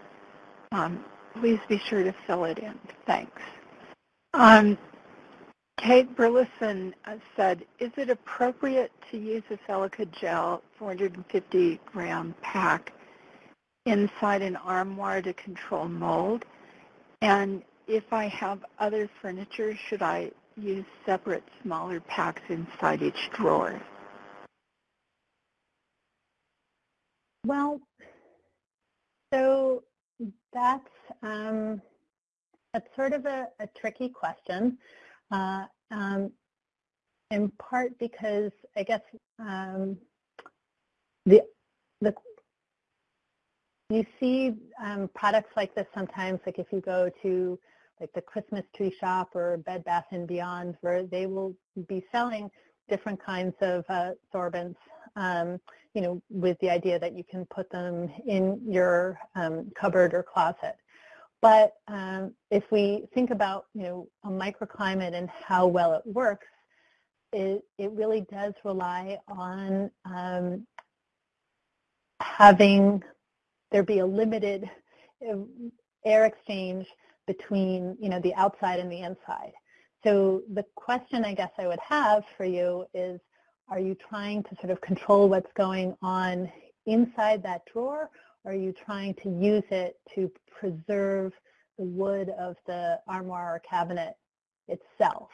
um, please be sure to fill it in. Thanks. Um, Kate Burleson uh, said, is it appropriate to use a silica gel 450 gram pack inside an armoire to control mold? And if I have other furniture, should I use separate smaller packs inside each drawer? Well, so that's um, that's sort of a, a tricky question, uh, um, in part because I guess um, the the you see um, products like this sometimes, like if you go to like the Christmas tree shop or Bed Bath & Beyond, where they will be selling different kinds of uh, sorbents um, you know, with the idea that you can put them in your um, cupboard or closet. But um, if we think about, you know, a microclimate and how well it works, it, it really does rely on um, having there be a limited uh, air exchange between, you know, the outside and the inside. So the question I guess I would have for you is, are you trying to sort of control what's going on inside that drawer? Are you trying to use it to preserve the wood of the armoire or cabinet itself?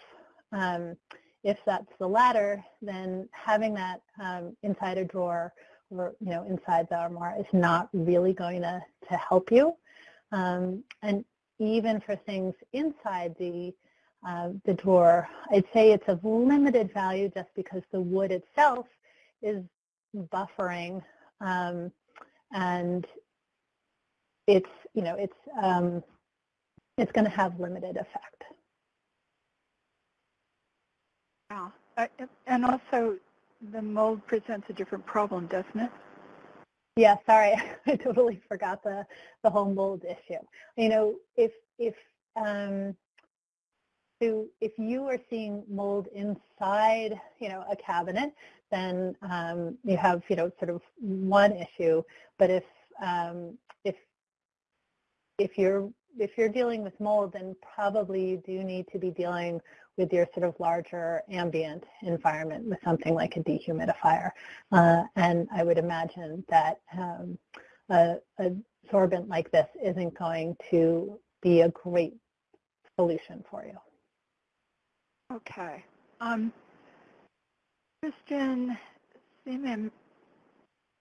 Um, if that's the latter, then having that um, inside a drawer or you know inside the armoire is not really going to, to help you. Um, and even for things inside the uh, the drawer. I'd say it's of limited value just because the wood itself is buffering um, and it's, you know, it's, um, it's going to have limited effect. Yeah, uh, and also the mold presents a different problem, doesn't it? Yeah, sorry, (laughs) I totally forgot the the whole mold issue. You know, if if um, so if you are seeing mold inside, you know, a cabinet, then um, you have, you know, sort of one issue. But if um, if if you're if you're dealing with mold, then probably you do need to be dealing with your sort of larger ambient environment with something like a dehumidifier. Uh, and I would imagine that um, a, a sorbent like this isn't going to be a great solution for you. Okay. Um, Kristen Seaman,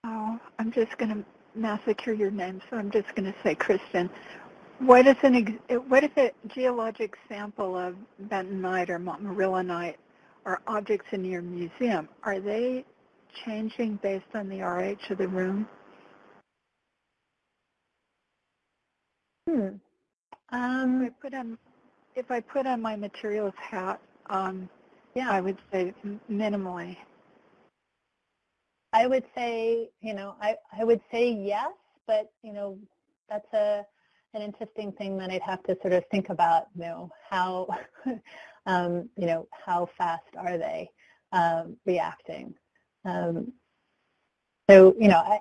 oh, I'm just going to massacre your name, so I'm just going to say Christian. What if, an what if a geologic sample of bentonite or montmorillonite are objects in your museum? Are they changing based on the RH of the room? Hmm. Um, if I put on if I put on my materials hat, um, yeah, I would say minimally. I would say, you know, I, I would say yes, but, you know, that's a an interesting thing that I'd have to sort of think about, you know, how, (laughs) um, you know, how fast are they um, reacting? Um, so, you know, I,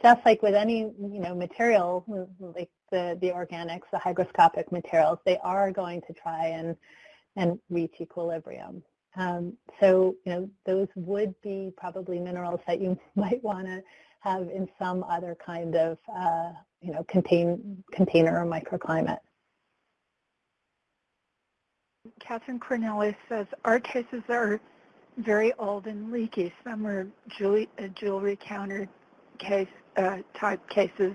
just like with any, you know, material, like the, the organics, the hygroscopic materials, they are going to try and and reach equilibrium. Um, so, you know, those would be probably minerals that you (laughs) might want to have in some other kind of, uh, you know, contain, container or microclimate. Catherine Cornelius says, our cases are very old and leaky. Some are jewelry, uh, jewelry counter case uh, type cases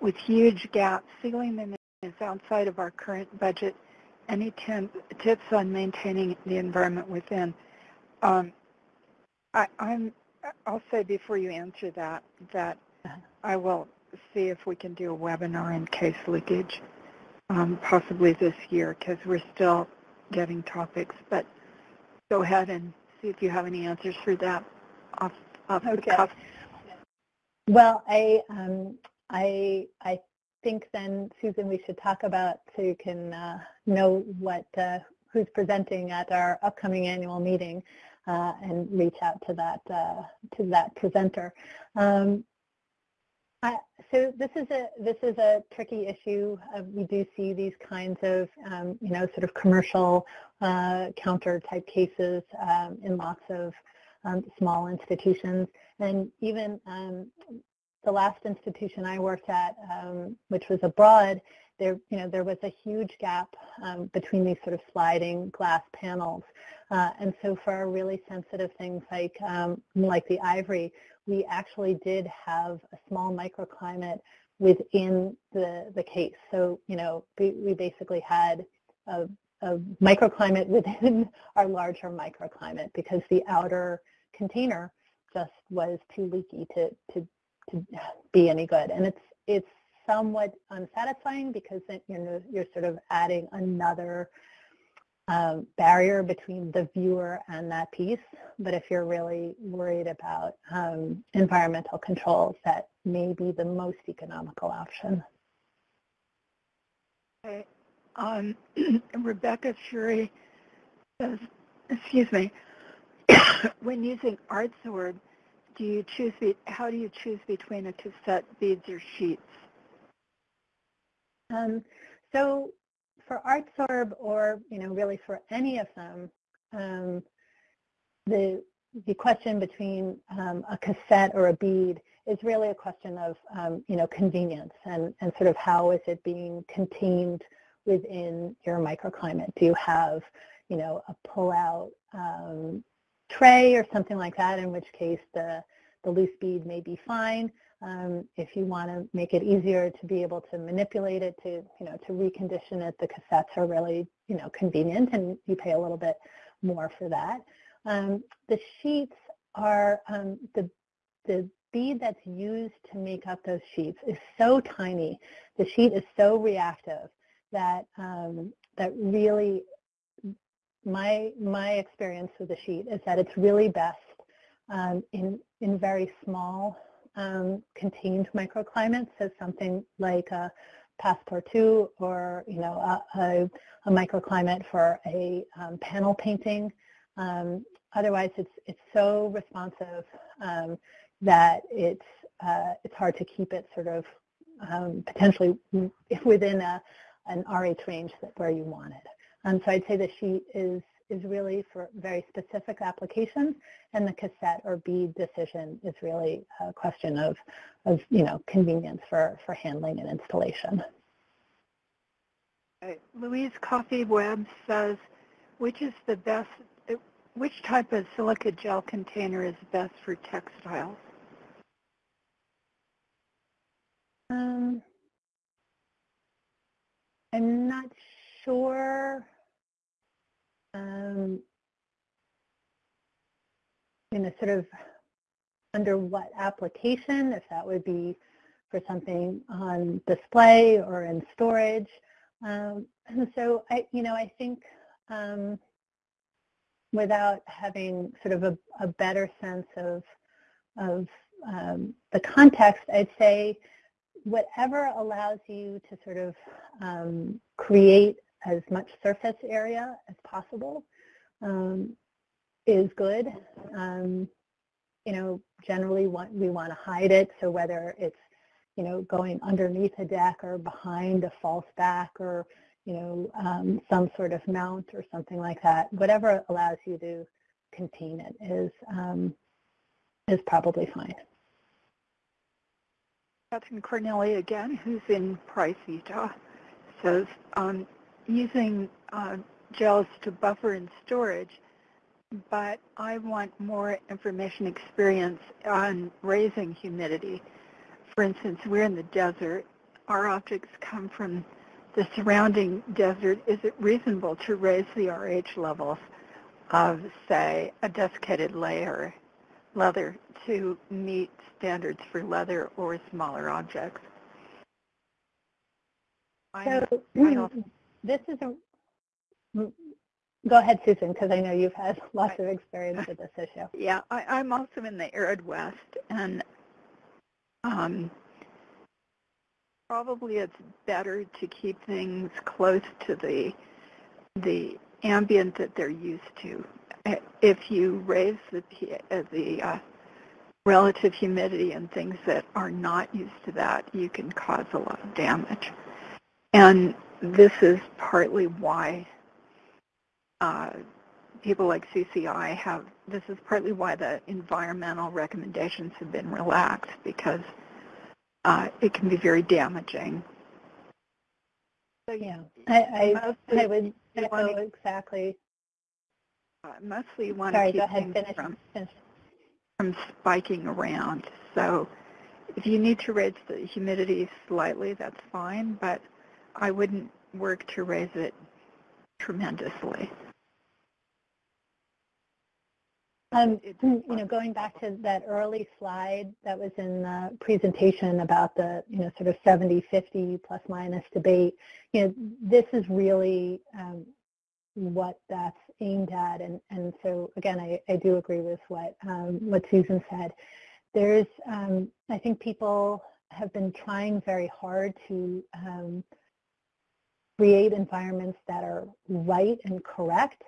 with huge gaps. Sealing them is outside of our current budget. Any tips on maintaining the environment within? Um, I, I'm, I'll say before you answer that, that I will see if we can do a webinar in case leakage, um, possibly this year, because we're still getting topics. But go ahead and see if you have any answers for that off, off okay. the cuff. Well, I, um, I, I think then, Susan, we should talk about so you can uh, know what uh, who's presenting at our upcoming annual meeting uh, and reach out to that uh, to that presenter. Um, I, so this is a this is a tricky issue. Uh, we do see these kinds of um, you know sort of commercial uh, counter type cases um, in lots of um, small institutions, and even um, the last institution I worked at, um, which was abroad, there, you know, there was a huge gap um, between these sort of sliding glass panels. Uh, and so for our really sensitive things like, um, like the ivory, we actually did have a small microclimate within the, the case. So, you know, we, we basically had a, a microclimate (laughs) within our larger microclimate because the outer container just was too leaky to, to to be any good. And it's it's somewhat unsatisfying because then you know you're sort of adding another um, barrier between the viewer and that piece. But if you're really worried about um, environmental controls, that may be the most economical option. Okay. Um, (clears throat) Rebecca Shuri says, excuse me, (coughs) when using ArtSorb, do you choose, how do you choose between a cassette, beads, or sheets? Um, so for ArtSorb or, you know, really for any of them, um, the, the question between um, a cassette or a bead is really a question of, um, you know, convenience and, and sort of how is it being contained within your microclimate. Do you have, you know, a pull-out um, tray or something like that, in which case the, the loose bead may be fine. Um, if you want to make it easier to be able to manipulate it, to, you know, to recondition it, the cassettes are really, you know, convenient and you pay a little bit more for that. Um, the sheets are, um, the, the bead that's used to make up those sheets is so tiny. The sheet is so reactive that, um, that really my, my experience with the sheet is that it's really best um, in, in very small um, contained microclimates, so something like a Passport 2 or you know a, a, a microclimate for a um, panel painting. Um, otherwise, it's it's so responsive um, that it's uh, it's hard to keep it sort of um, potentially within a an RH range that where you want it. Um, so I'd say the sheet is is really for very specific applications, and the cassette or bead decision is really a question of, of you know, convenience for, for handling and installation. Louise Coffee Webb says, which is the best, which type of silica gel container is best for textiles? Um, I'm not sure um, you know, sort of under what application, if that would be for something on display or in storage. Um, and so I, you know, I think um, without having sort of a, a better sense of, of um, the context, I'd say whatever allows you to sort of um, create as much surface area as possible um, is good. Um, you know, generally want, we want to hide it, so whether it's, you know, going underneath a deck or behind a false back or, you know, um, some sort of mount or something like that, whatever allows you to contain it is, um, is probably fine. Catherine Corneli again, who's in Price, Utah, says um, using uh, gels to buffer and storage, but I want more information experience on raising humidity. For instance, we're in the desert. Our objects come from the surrounding desert. Is it reasonable to raise the RH levels of, say, a desiccated layer leather to meet standards for leather or smaller objects. So (clears throat) this is a, go ahead, Susan, because I know you've had (laughs) lots of experience with this issue. Yeah, I, am also in the arid west, and um, probably it's better to keep things close to the the ambient that they're used to. If you raise the the uh, relative humidity and things that are not used to that, you can cause a lot of damage. And this is partly why uh, people like CCI have, this is partly why the environmental recommendations have been relaxed because uh, it can be very damaging. So yeah, I, I, I would echo exactly. Uh, mostly you want Sorry, to keep keep ahead, things finish, from finish from spiking around. So if you need to raise the humidity slightly, that's fine, but I wouldn't work to raise it tremendously. Um, you know, going back to that early slide that was in the presentation about the, you know, sort of 70-50 plus minus debate, you know, this is really um, what that's aimed at. And, and so again, I, I do agree with what, um, what Susan said. There's, um, I think people have been trying very hard to um, create environments that are right and correct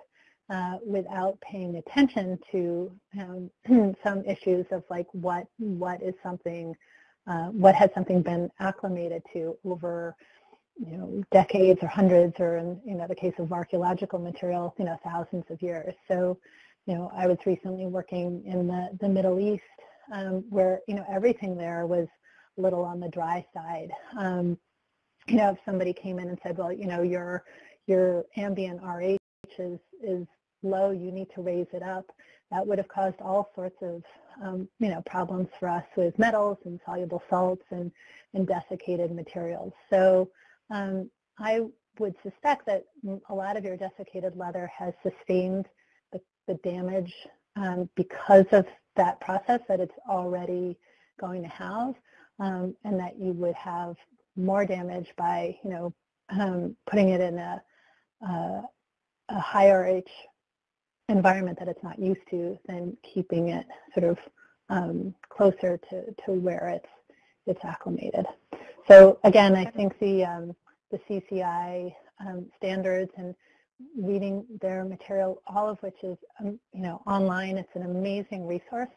uh, without paying attention to um, (clears throat) some issues of like what what is something, uh, what has something been acclimated to over you know, decades or hundreds or in, you know, the case of archaeological material, you know, thousands of years. So, you know, I was recently working in the, the Middle East um, where, you know, everything there was a little on the dry side. Um, you know, if somebody came in and said, well, you know, your, your ambient RH is, is low, you need to raise it up, that would have caused all sorts of, um, you know, problems for us with metals and soluble salts and, and desiccated materials. So, um, I would suspect that a lot of your desiccated leather has sustained the, the damage um, because of that process that it's already going to have, um, and that you would have more damage by, you know, um, putting it in a, a, a higher H environment that it's not used to than keeping it sort of um, closer to, to where it's it's acclimated. So again, I think the um, the CCI um, standards and reading their material, all of which is um, you know online. It's an amazing resource.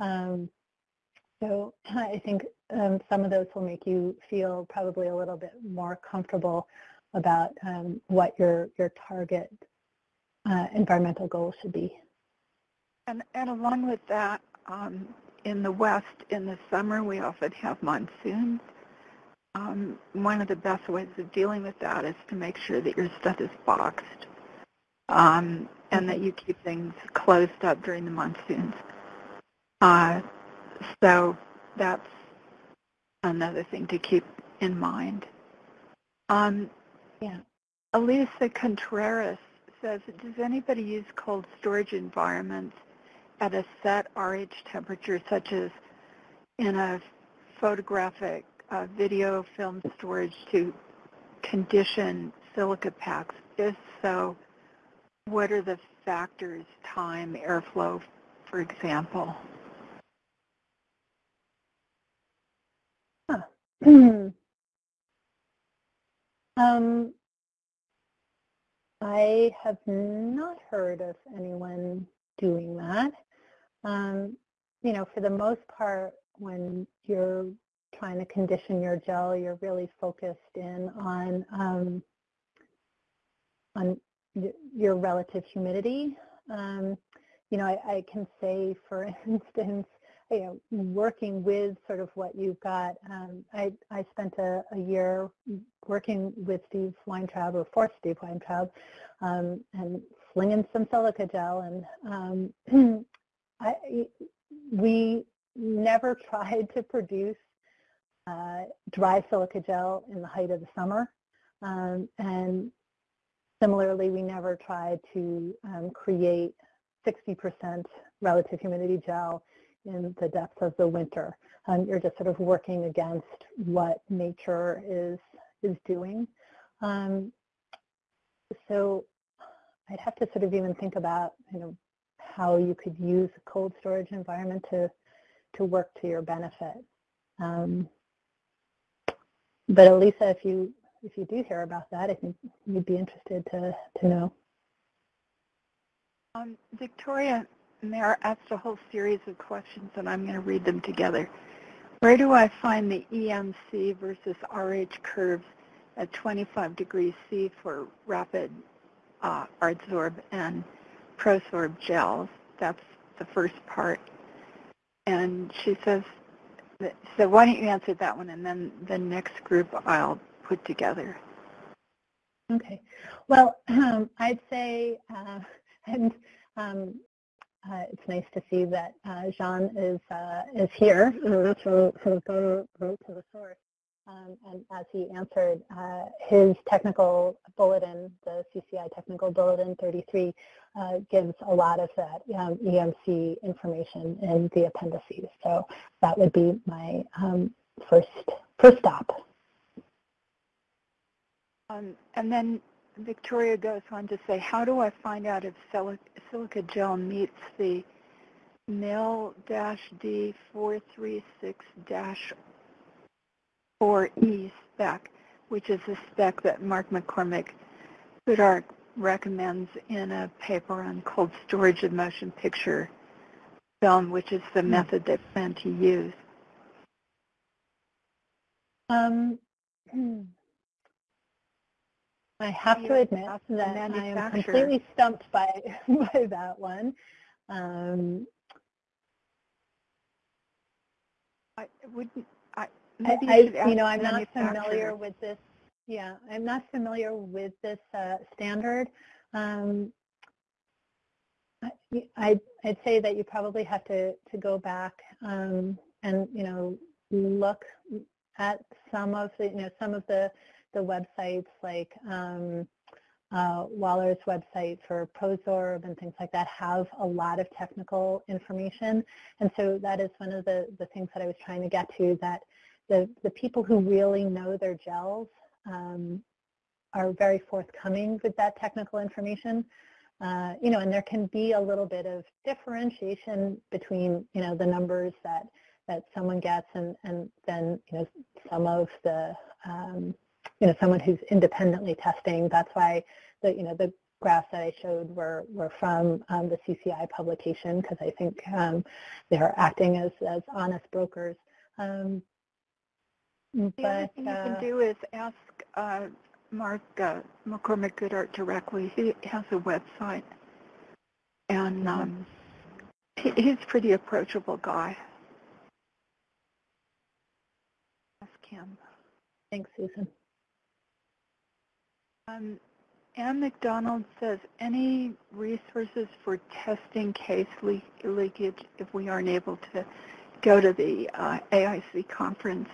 Um, so I think um, some of those will make you feel probably a little bit more comfortable about um, what your your target uh, environmental goals should be. And, and along with that, um, in the West, in the summer, we often have monsoons. Um, one of the best ways of dealing with that is to make sure that your stuff is boxed um, and that you keep things closed up during the monsoons. Uh, so that's another thing to keep in mind. Um, yeah. Elisa Contreras says, does anybody use cold storage environments at a set RH temperature, such as in a photographic uh, video film storage to condition silica packs? If so, what are the factors, time, airflow, for example? (clears throat) um, I have not heard of anyone doing that. Um, you know, for the most part, when you're trying to condition your gel, you're really focused in on um, on your relative humidity. Um, you know, I, I, can say, for (laughs) instance, you know, working with sort of what you've got. Um, I, I spent a, a, year working with Steve Weintraub, or for Steve Weintraub, um, and slinging some silica gel. And um, (clears throat) I, we never (laughs) tried to produce uh, dry silica gel in the height of the summer. Um, and similarly, we never tried to um, create 60% relative humidity gel in the depths of the winter. Um, you're just sort of working against what nature is is doing. Um, so I'd have to sort of even think about, you know, how you could use a cold storage environment to to work to your benefit. Um, but Elisa, if you if you do hear about that, I think you'd be interested to to know. Um, Victoria Mayor asked a whole series of questions, and I'm going to read them together. Where do I find the EMC versus RH curves at 25 degrees C for Rhapid uh, ArtSorb and prosorb gels? That's the first part. And she says, so why don't you answer that one, and then the next group I'll put together. Okay. Well, um, (clears throat) I'd say, uh, (laughs) and um, uh, it's nice to see that uh, Jean is uh, is here. So, so go to the source. Um, and as he answered, uh, his technical bulletin, the CCI technical bulletin 33, uh, gives a lot of that um, EMC information in the appendices. So that would be my um, first first stop. Um, and then Victoria goes on to say, how do I find out if silica gel meets the MIL-D436-4E spec, which is a spec that Mark McCormick Goodhart recommends in a paper on cold storage of motion picture film, which is the hmm. method they plan to use. Um, (clears throat) I have to admit that I am completely stumped by (laughs) by that one. Um, I wouldn't. I, I, you, you know, I'm not familiar with this. Yeah, I'm not familiar with this uh, standard. Um, I, I'd say that you probably have to, to go back um, and, you know, look at some of the, you know, some of the the websites like um, uh, Waller's website for ProSorb and things like that have a lot of technical information. And so that is one of the, the things that I was trying to get to, that the, the people who really know their gels um, are very forthcoming with that technical information. Uh, you know, and there can be a little bit of differentiation between, you know, the numbers that, that someone gets and, and then, you know, some of the, um, you know, someone who's independently testing. That's why the, you know, the graphs that I showed were, were from um, the CCI publication because I think um, they are acting as, as honest brokers. Um, the but, other thing uh, you can uh, do is ask uh, Mark uh, McCormick Goodhart directly. He has a website, and um, he, he's a pretty approachable guy. Ask him. Thanks, Susan. Um, Ann McDonald says, any resources for testing case le leakage if we aren't able to go to the uh, AIC conference?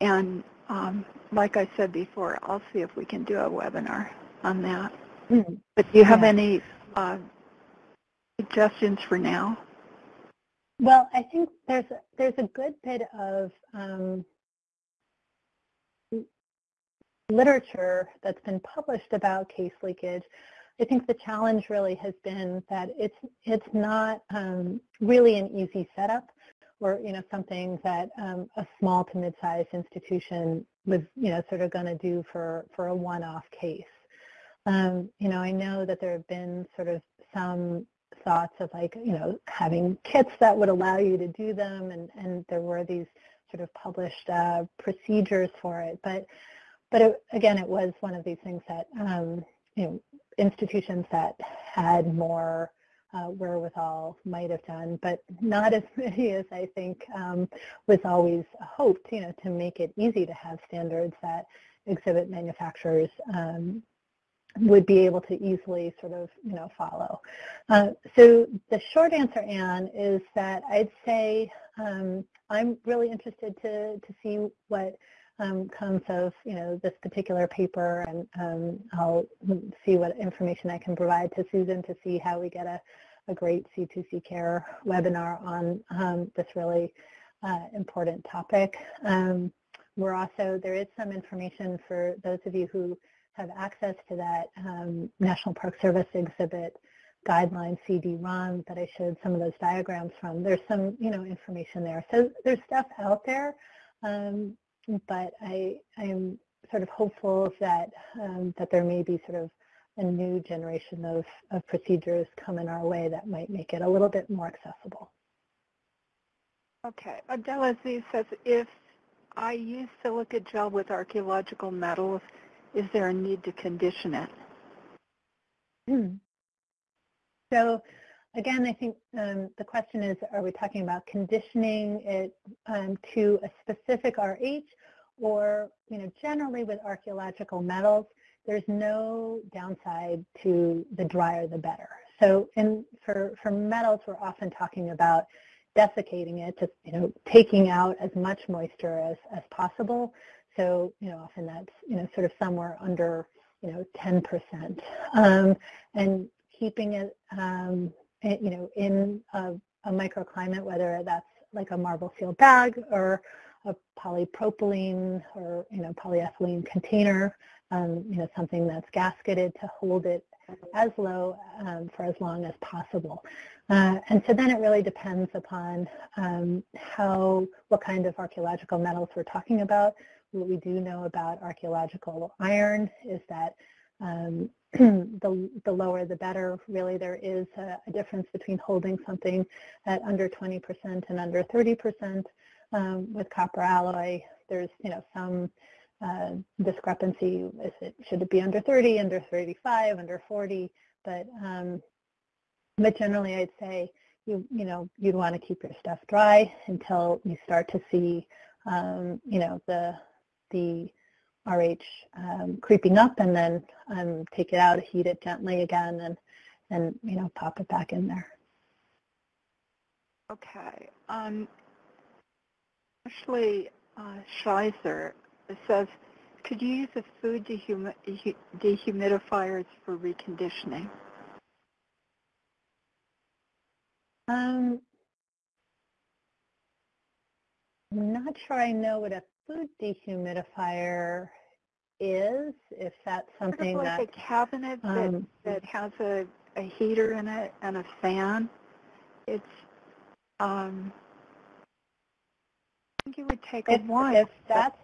And um, like I said before, I'll see if we can do a webinar on that. Mm. But do you have yeah. any uh, suggestions for now? Well, I think there's a, there's a good bit of um, literature that's been published about case leakage, I think the challenge really has been that it's it's not um, really an easy setup or you know something that um, a small to mid-sized institution was you know sort of going to do for for a one-off case. Um, you know, I know that there have been sort of some thoughts of like you know having kits that would allow you to do them, and and there were these sort of published uh, procedures for it, but but it, again, it was one of these things that um, you know institutions that had more uh, wherewithal might have done, but not as (laughs) many as I think um, was always hoped, you know, to make it easy to have standards that exhibit manufacturers um, would be able to easily sort of, you know, follow. Uh, so the short answer, Anne, is that I'd say um, I'm really interested to, to see what um, comes of, you know, this particular paper, and um, I'll see what information I can provide to Susan to see how we get a, a great C2C care webinar on um, this really uh, important topic. Um, we're also, there is some information for those of you who have access to that um, National Park Service exhibit guideline CD-ROM that I showed some of those diagrams from. There's some, you know, information there. So there's stuff out there, um, but I am sort of hopeful that um, that there may be sort of a new generation of, of procedures coming our way that might make it a little bit more accessible. Okay. Adela Z says, if I use silica gel with archaeological metals, is there a need to condition it? Hmm. So again, I think um, the question is, are we talking about conditioning it um, to a specific RH or, you know, generally with archaeological metals, there's no downside to the drier the better. So in, for, for metals, we're often talking about desiccating it, just, you know, taking out as much moisture as, as possible. So, you know, often that's, you know, sort of somewhere under, you know, 10%. Um, and keeping it, um, you know, in a, a microclimate, whether that's like a Marvel sealed bag or a polypropylene or, you know, polyethylene container, um, you know, something that's gasketed to hold it as low um, for as long as possible. Uh, and so then it really depends upon um, how, what kind of archaeological metals we're talking about. What we do know about archaeological iron is that um, (clears throat) the, the lower the better. Really, there is a, a, difference between holding something at under 20% and under 30%. Um, with copper alloy, there's you know some uh, discrepancy. Is it should it be under 30, under 35, under 40? But um, but generally, I'd say you you know you'd want to keep your stuff dry until you start to see um, you know the the RH um, creeping up and then um, take it out, heat it gently again, and, and you know, pop it back in there. Okay. Um, Ashley uh, Schleiser says, could you use a food dehumi dehumidifiers for reconditioning? Um, I'm not sure I know what a food dehumidifier is, if that's something sort of like that... a cabinet that, um, that has a, a heater in it and a fan. It's, um, I think it would take if, a while. If that's,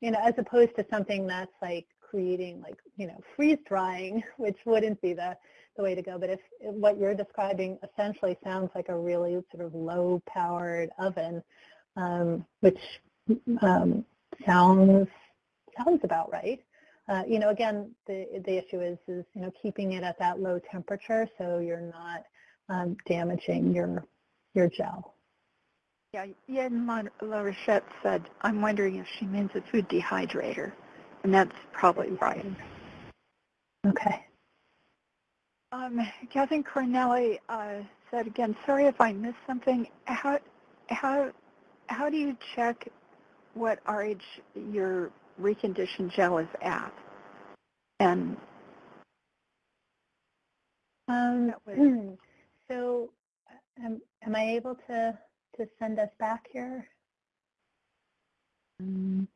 you know, as opposed to something that's like creating like, you know, freeze drying, (laughs) which wouldn't be the, the way to go. But if, if what you're describing essentially sounds like a really sort of low powered oven, um, which um, sounds sounds about right. Uh, you know, again, the the issue is is you know keeping it at that low temperature so you're not um, damaging your your gel. Yeah, Yen La said, I'm wondering if she means a food dehydrator, and that's probably right. Okay. Um, Catherine Cornelli uh, said again, sorry if I missed something. How how how do you check what RH your reconditioned gel is at. And um, was, so um, am I able to, to send us back here? Um,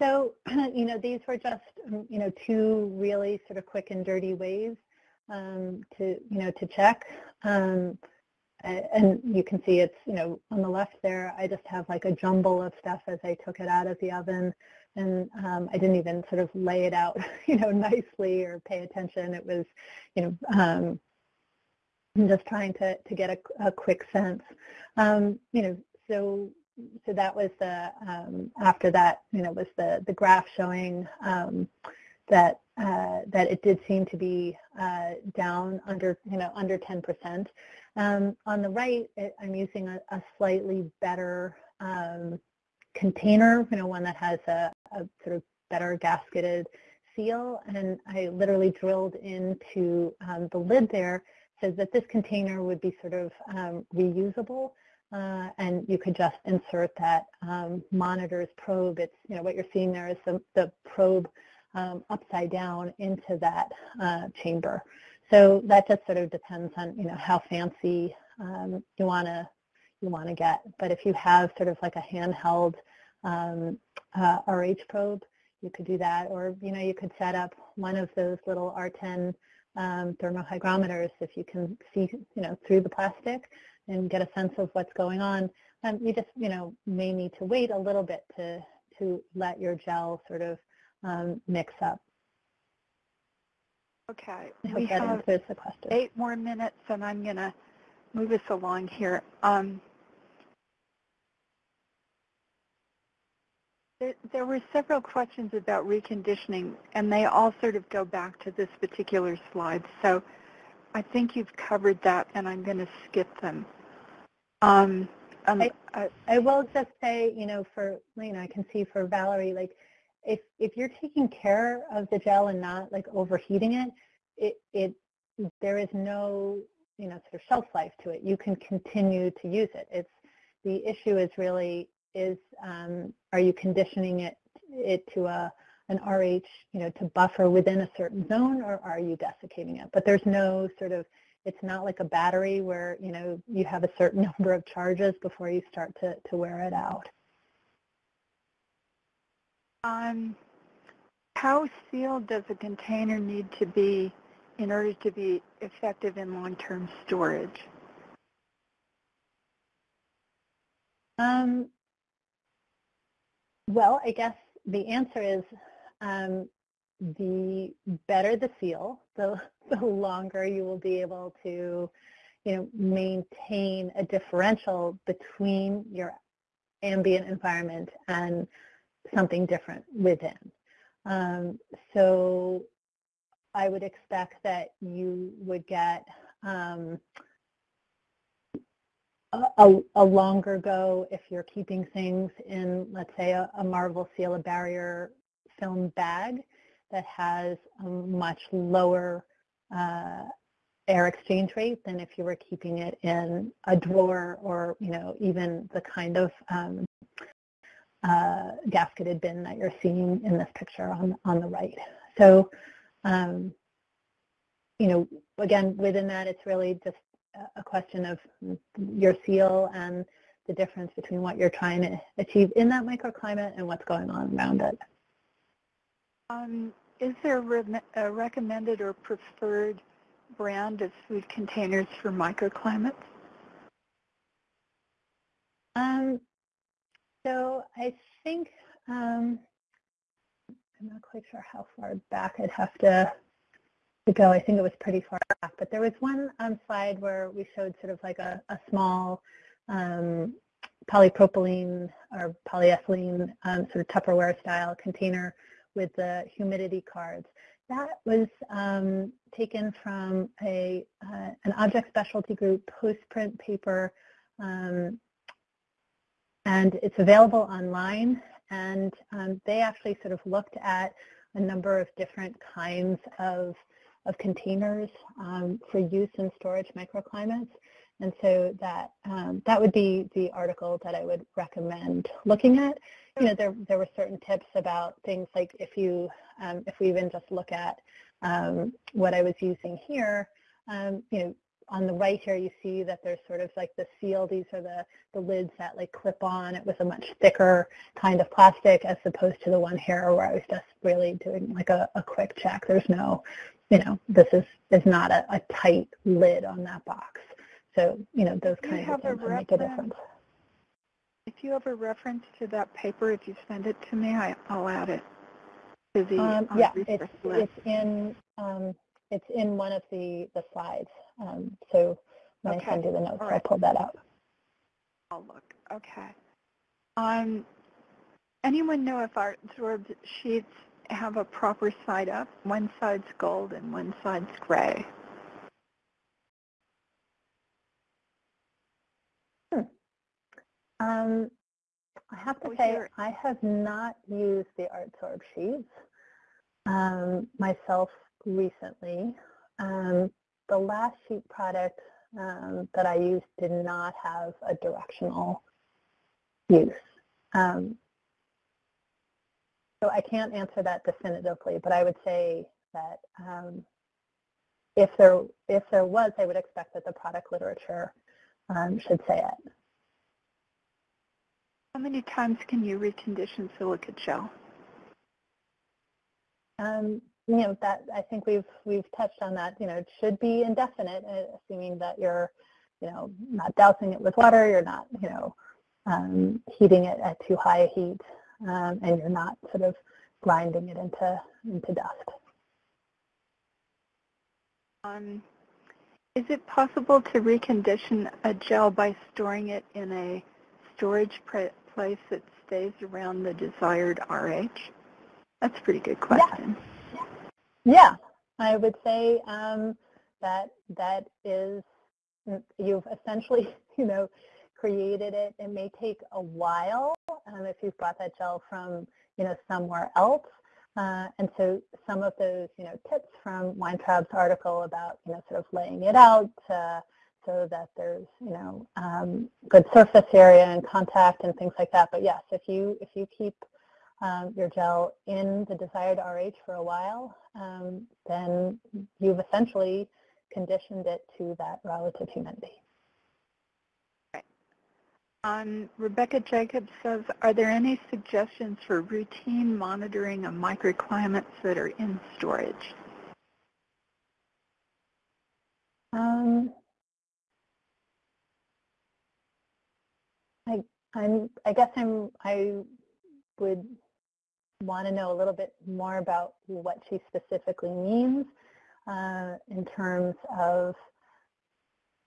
so, (clears throat) you know, these were just, um, you know, two really sort of quick and dirty ways um, to, you know, to check. Um, and you can see it's, you know, on the left there, I just have like a jumble of stuff as I took it out of the oven. And um, I didn't even sort of lay it out, (laughs) you know, nicely or pay attention. It was, you know, um, just trying to, to get a, a quick sense. Um, you know, so so that was the, um, after that, you know, was the, the graph showing um, that uh, that it did seem to be uh, down under, you know, under 10%. Um, on the right, it, I'm using a, a slightly better um, container, you know, one that has a, a sort of better gasketed seal, and I literally drilled into um, the lid there so that this container would be sort of um, reusable. Uh, and you could just insert that um, monitor's probe. It's, you know, what you're seeing there is the, the probe um, upside down into that uh, chamber. So that just sort of depends on, you know, how fancy um, you want to you want to get. But if you have sort of like a handheld um, uh, RH probe, you could do that. Or, you know, you could set up one of those little R10 um, thermohygrometers if you can see, you know, through the plastic and get a sense of what's going on. Um, you just, you know, may need to wait a little bit to, to let your gel sort of um, mix up. Okay, we have answers the question. eight more minutes and I'm going to move us along here. Um, there, there were several questions about reconditioning and they all sort of go back to this particular slide. So I think you've covered that and I'm going to skip them. Um, um, I, I will just say, you know, for, know, I can see for Valerie, like, if, if you're taking care of the gel and not, like, overheating it, it, it there is no, you know, sort of shelf life to it. You can continue to use it. It's, the issue is really, is, um, are you conditioning it, it to a, an RH, you know, to buffer within a certain zone, or are you desiccating it? But there's no sort of it's not like a battery where, you know, you have a certain (laughs) number of charges before you start to, to wear it out. Um, how sealed does a container need to be in order to be effective in long-term storage? Um, well, I guess the answer is um, the better the seal, the, (laughs) the longer you will be able to, you know, maintain a differential between your ambient environment and something different within. Um, so I would expect that you would get um, a, a, longer go if you're keeping things in, let's say, a, a Marvel Seal, a barrier film bag that has a much lower uh, air exchange rate than if you were keeping it in a drawer or, you know, even the kind of um, uh, gasketed bin that you're seeing in this picture on, on the right. So, um, you know, again, within that, it's really just a question of your seal and the difference between what you're trying to achieve in that microclimate and what's going on around it. Um, is there a recommended or preferred brand of food containers for microclimates? Um, so I think, um, I'm not quite sure how far back I'd have to, to go. I think it was pretty far back, but there was one um, slide where we showed sort of like a, a small um, polypropylene or polyethylene um, sort of Tupperware style container with the humidity cards. That was um, taken from a, uh, an object specialty group post-print paper, um, and it's available online. And um, they actually sort of looked at a number of different kinds of, of containers um, for use in storage microclimates. And so that um, that would be the article that I would recommend looking at. You know, there there were certain tips about things like if you um, if we even just look at um, what I was using here, um, you know, on the right here you see that there's sort of like the seal. These are the the lids that like clip on. It was a much thicker kind of plastic as opposed to the one here where I was just really doing like a, a quick check. There's no, you know, this is is not a, a tight lid on that box. So, you know, those kinds of things make a difference. If you have a reference to that paper, if you send it to me, I, will add it to the um, uh, yeah, it's, it's in um, it's in one of the the slides. Um, so when okay. I send you the notes, right. I'll pull that up. I'll look. Okay. Um, anyone know if ArtSorb sheets have a proper side up. One side's gold and one side's gray. Um, I have to Oh, say, here- I have not used the ArtSorb sheets um, myself recently. Um, the last sheet product um, that I used did not have a directional use. Um, so I can't answer that definitively, but I would say that um, if there if there was, I would expect that the product literature um, should say it. How many times can you recondition silica gel? Um, you know that I think we've we've touched on that. You know, it should be indefinite, uh, assuming that you're, you know, not dousing it with water, you're not, you know, um, heating it at too high a heat, um, and you're not sort of grinding it into into dust. Um, is it possible to recondition a gel by storing it in a storage place that stays around the desired RH? That's a pretty good question. Yeah, (laughs) I would say um, that that is you've essentially, (laughs) you know, created it. It may take a while um, if you've brought that gel from, you know, somewhere else. Uh, and so some of those, you know, tips from Weintraub's article about, you know, sort of laying it out uh, so that there's, you know, um, good surface area and contact and things like that. But yes, if you if you keep um, your gel in the desired RH for a while, um, then you've essentially conditioned it to that relative humidity. Um, Rebecca Jacobs says, are there any suggestions for routine monitoring of microclimates that are in storage? Um, I, I'm, I guess I'm, I would want to know a little bit more about what she specifically means uh, in terms of,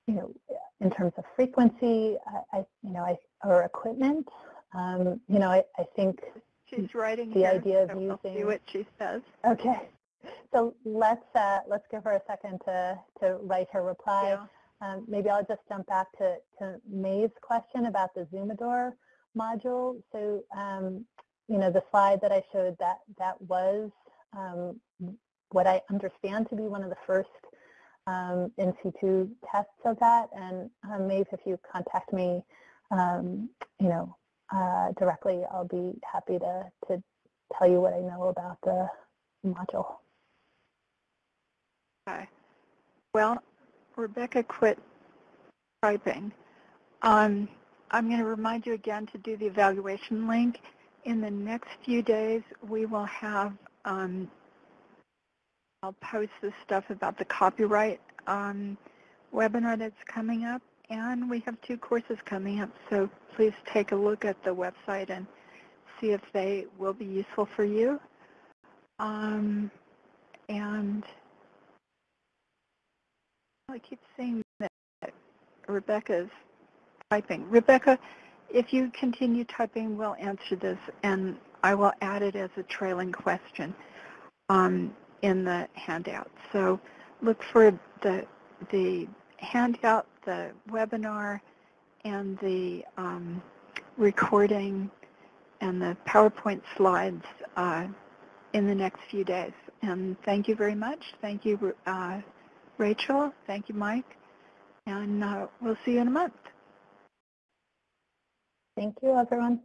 you know, in terms of frequency, I, I you know, I, or equipment. Um, you know, I, I think, She's writing The here, idea of so we'll see using- what she says. okay. So let's, uh, let's give her a second to, to write her reply. Yeah. Um, maybe I'll just jump back to, to May's question about the Zoomador module. So, um, you know, the slide that I showed, that, that was um, what I understand to be one of the first um, in situ tests of that. And um, Maeve, if you contact me, um, you know, uh, directly, I'll be happy to, to tell you what I know about the module. Okay. Well, Rebecca quit typing. Um, I'm going to remind you again to do the evaluation link. In the next few days, we will have, um, I'll post the stuff about the copyright um, webinar that's coming up, and we have two courses coming up, so please take a look at the website and see if they will be useful for you. Um, and I keep saying that Rebecca's typing. Rebecca, if you continue typing, we'll answer this, and I will add it as a trailing question um, in the handout. So look for the the handout, the webinar, and the um, recording and the PowerPoint slides uh, in the next few days. And thank you very much. Thank you, uh, Rachel. Thank you, Mike. And uh, we'll see you in a month. Thank you, everyone.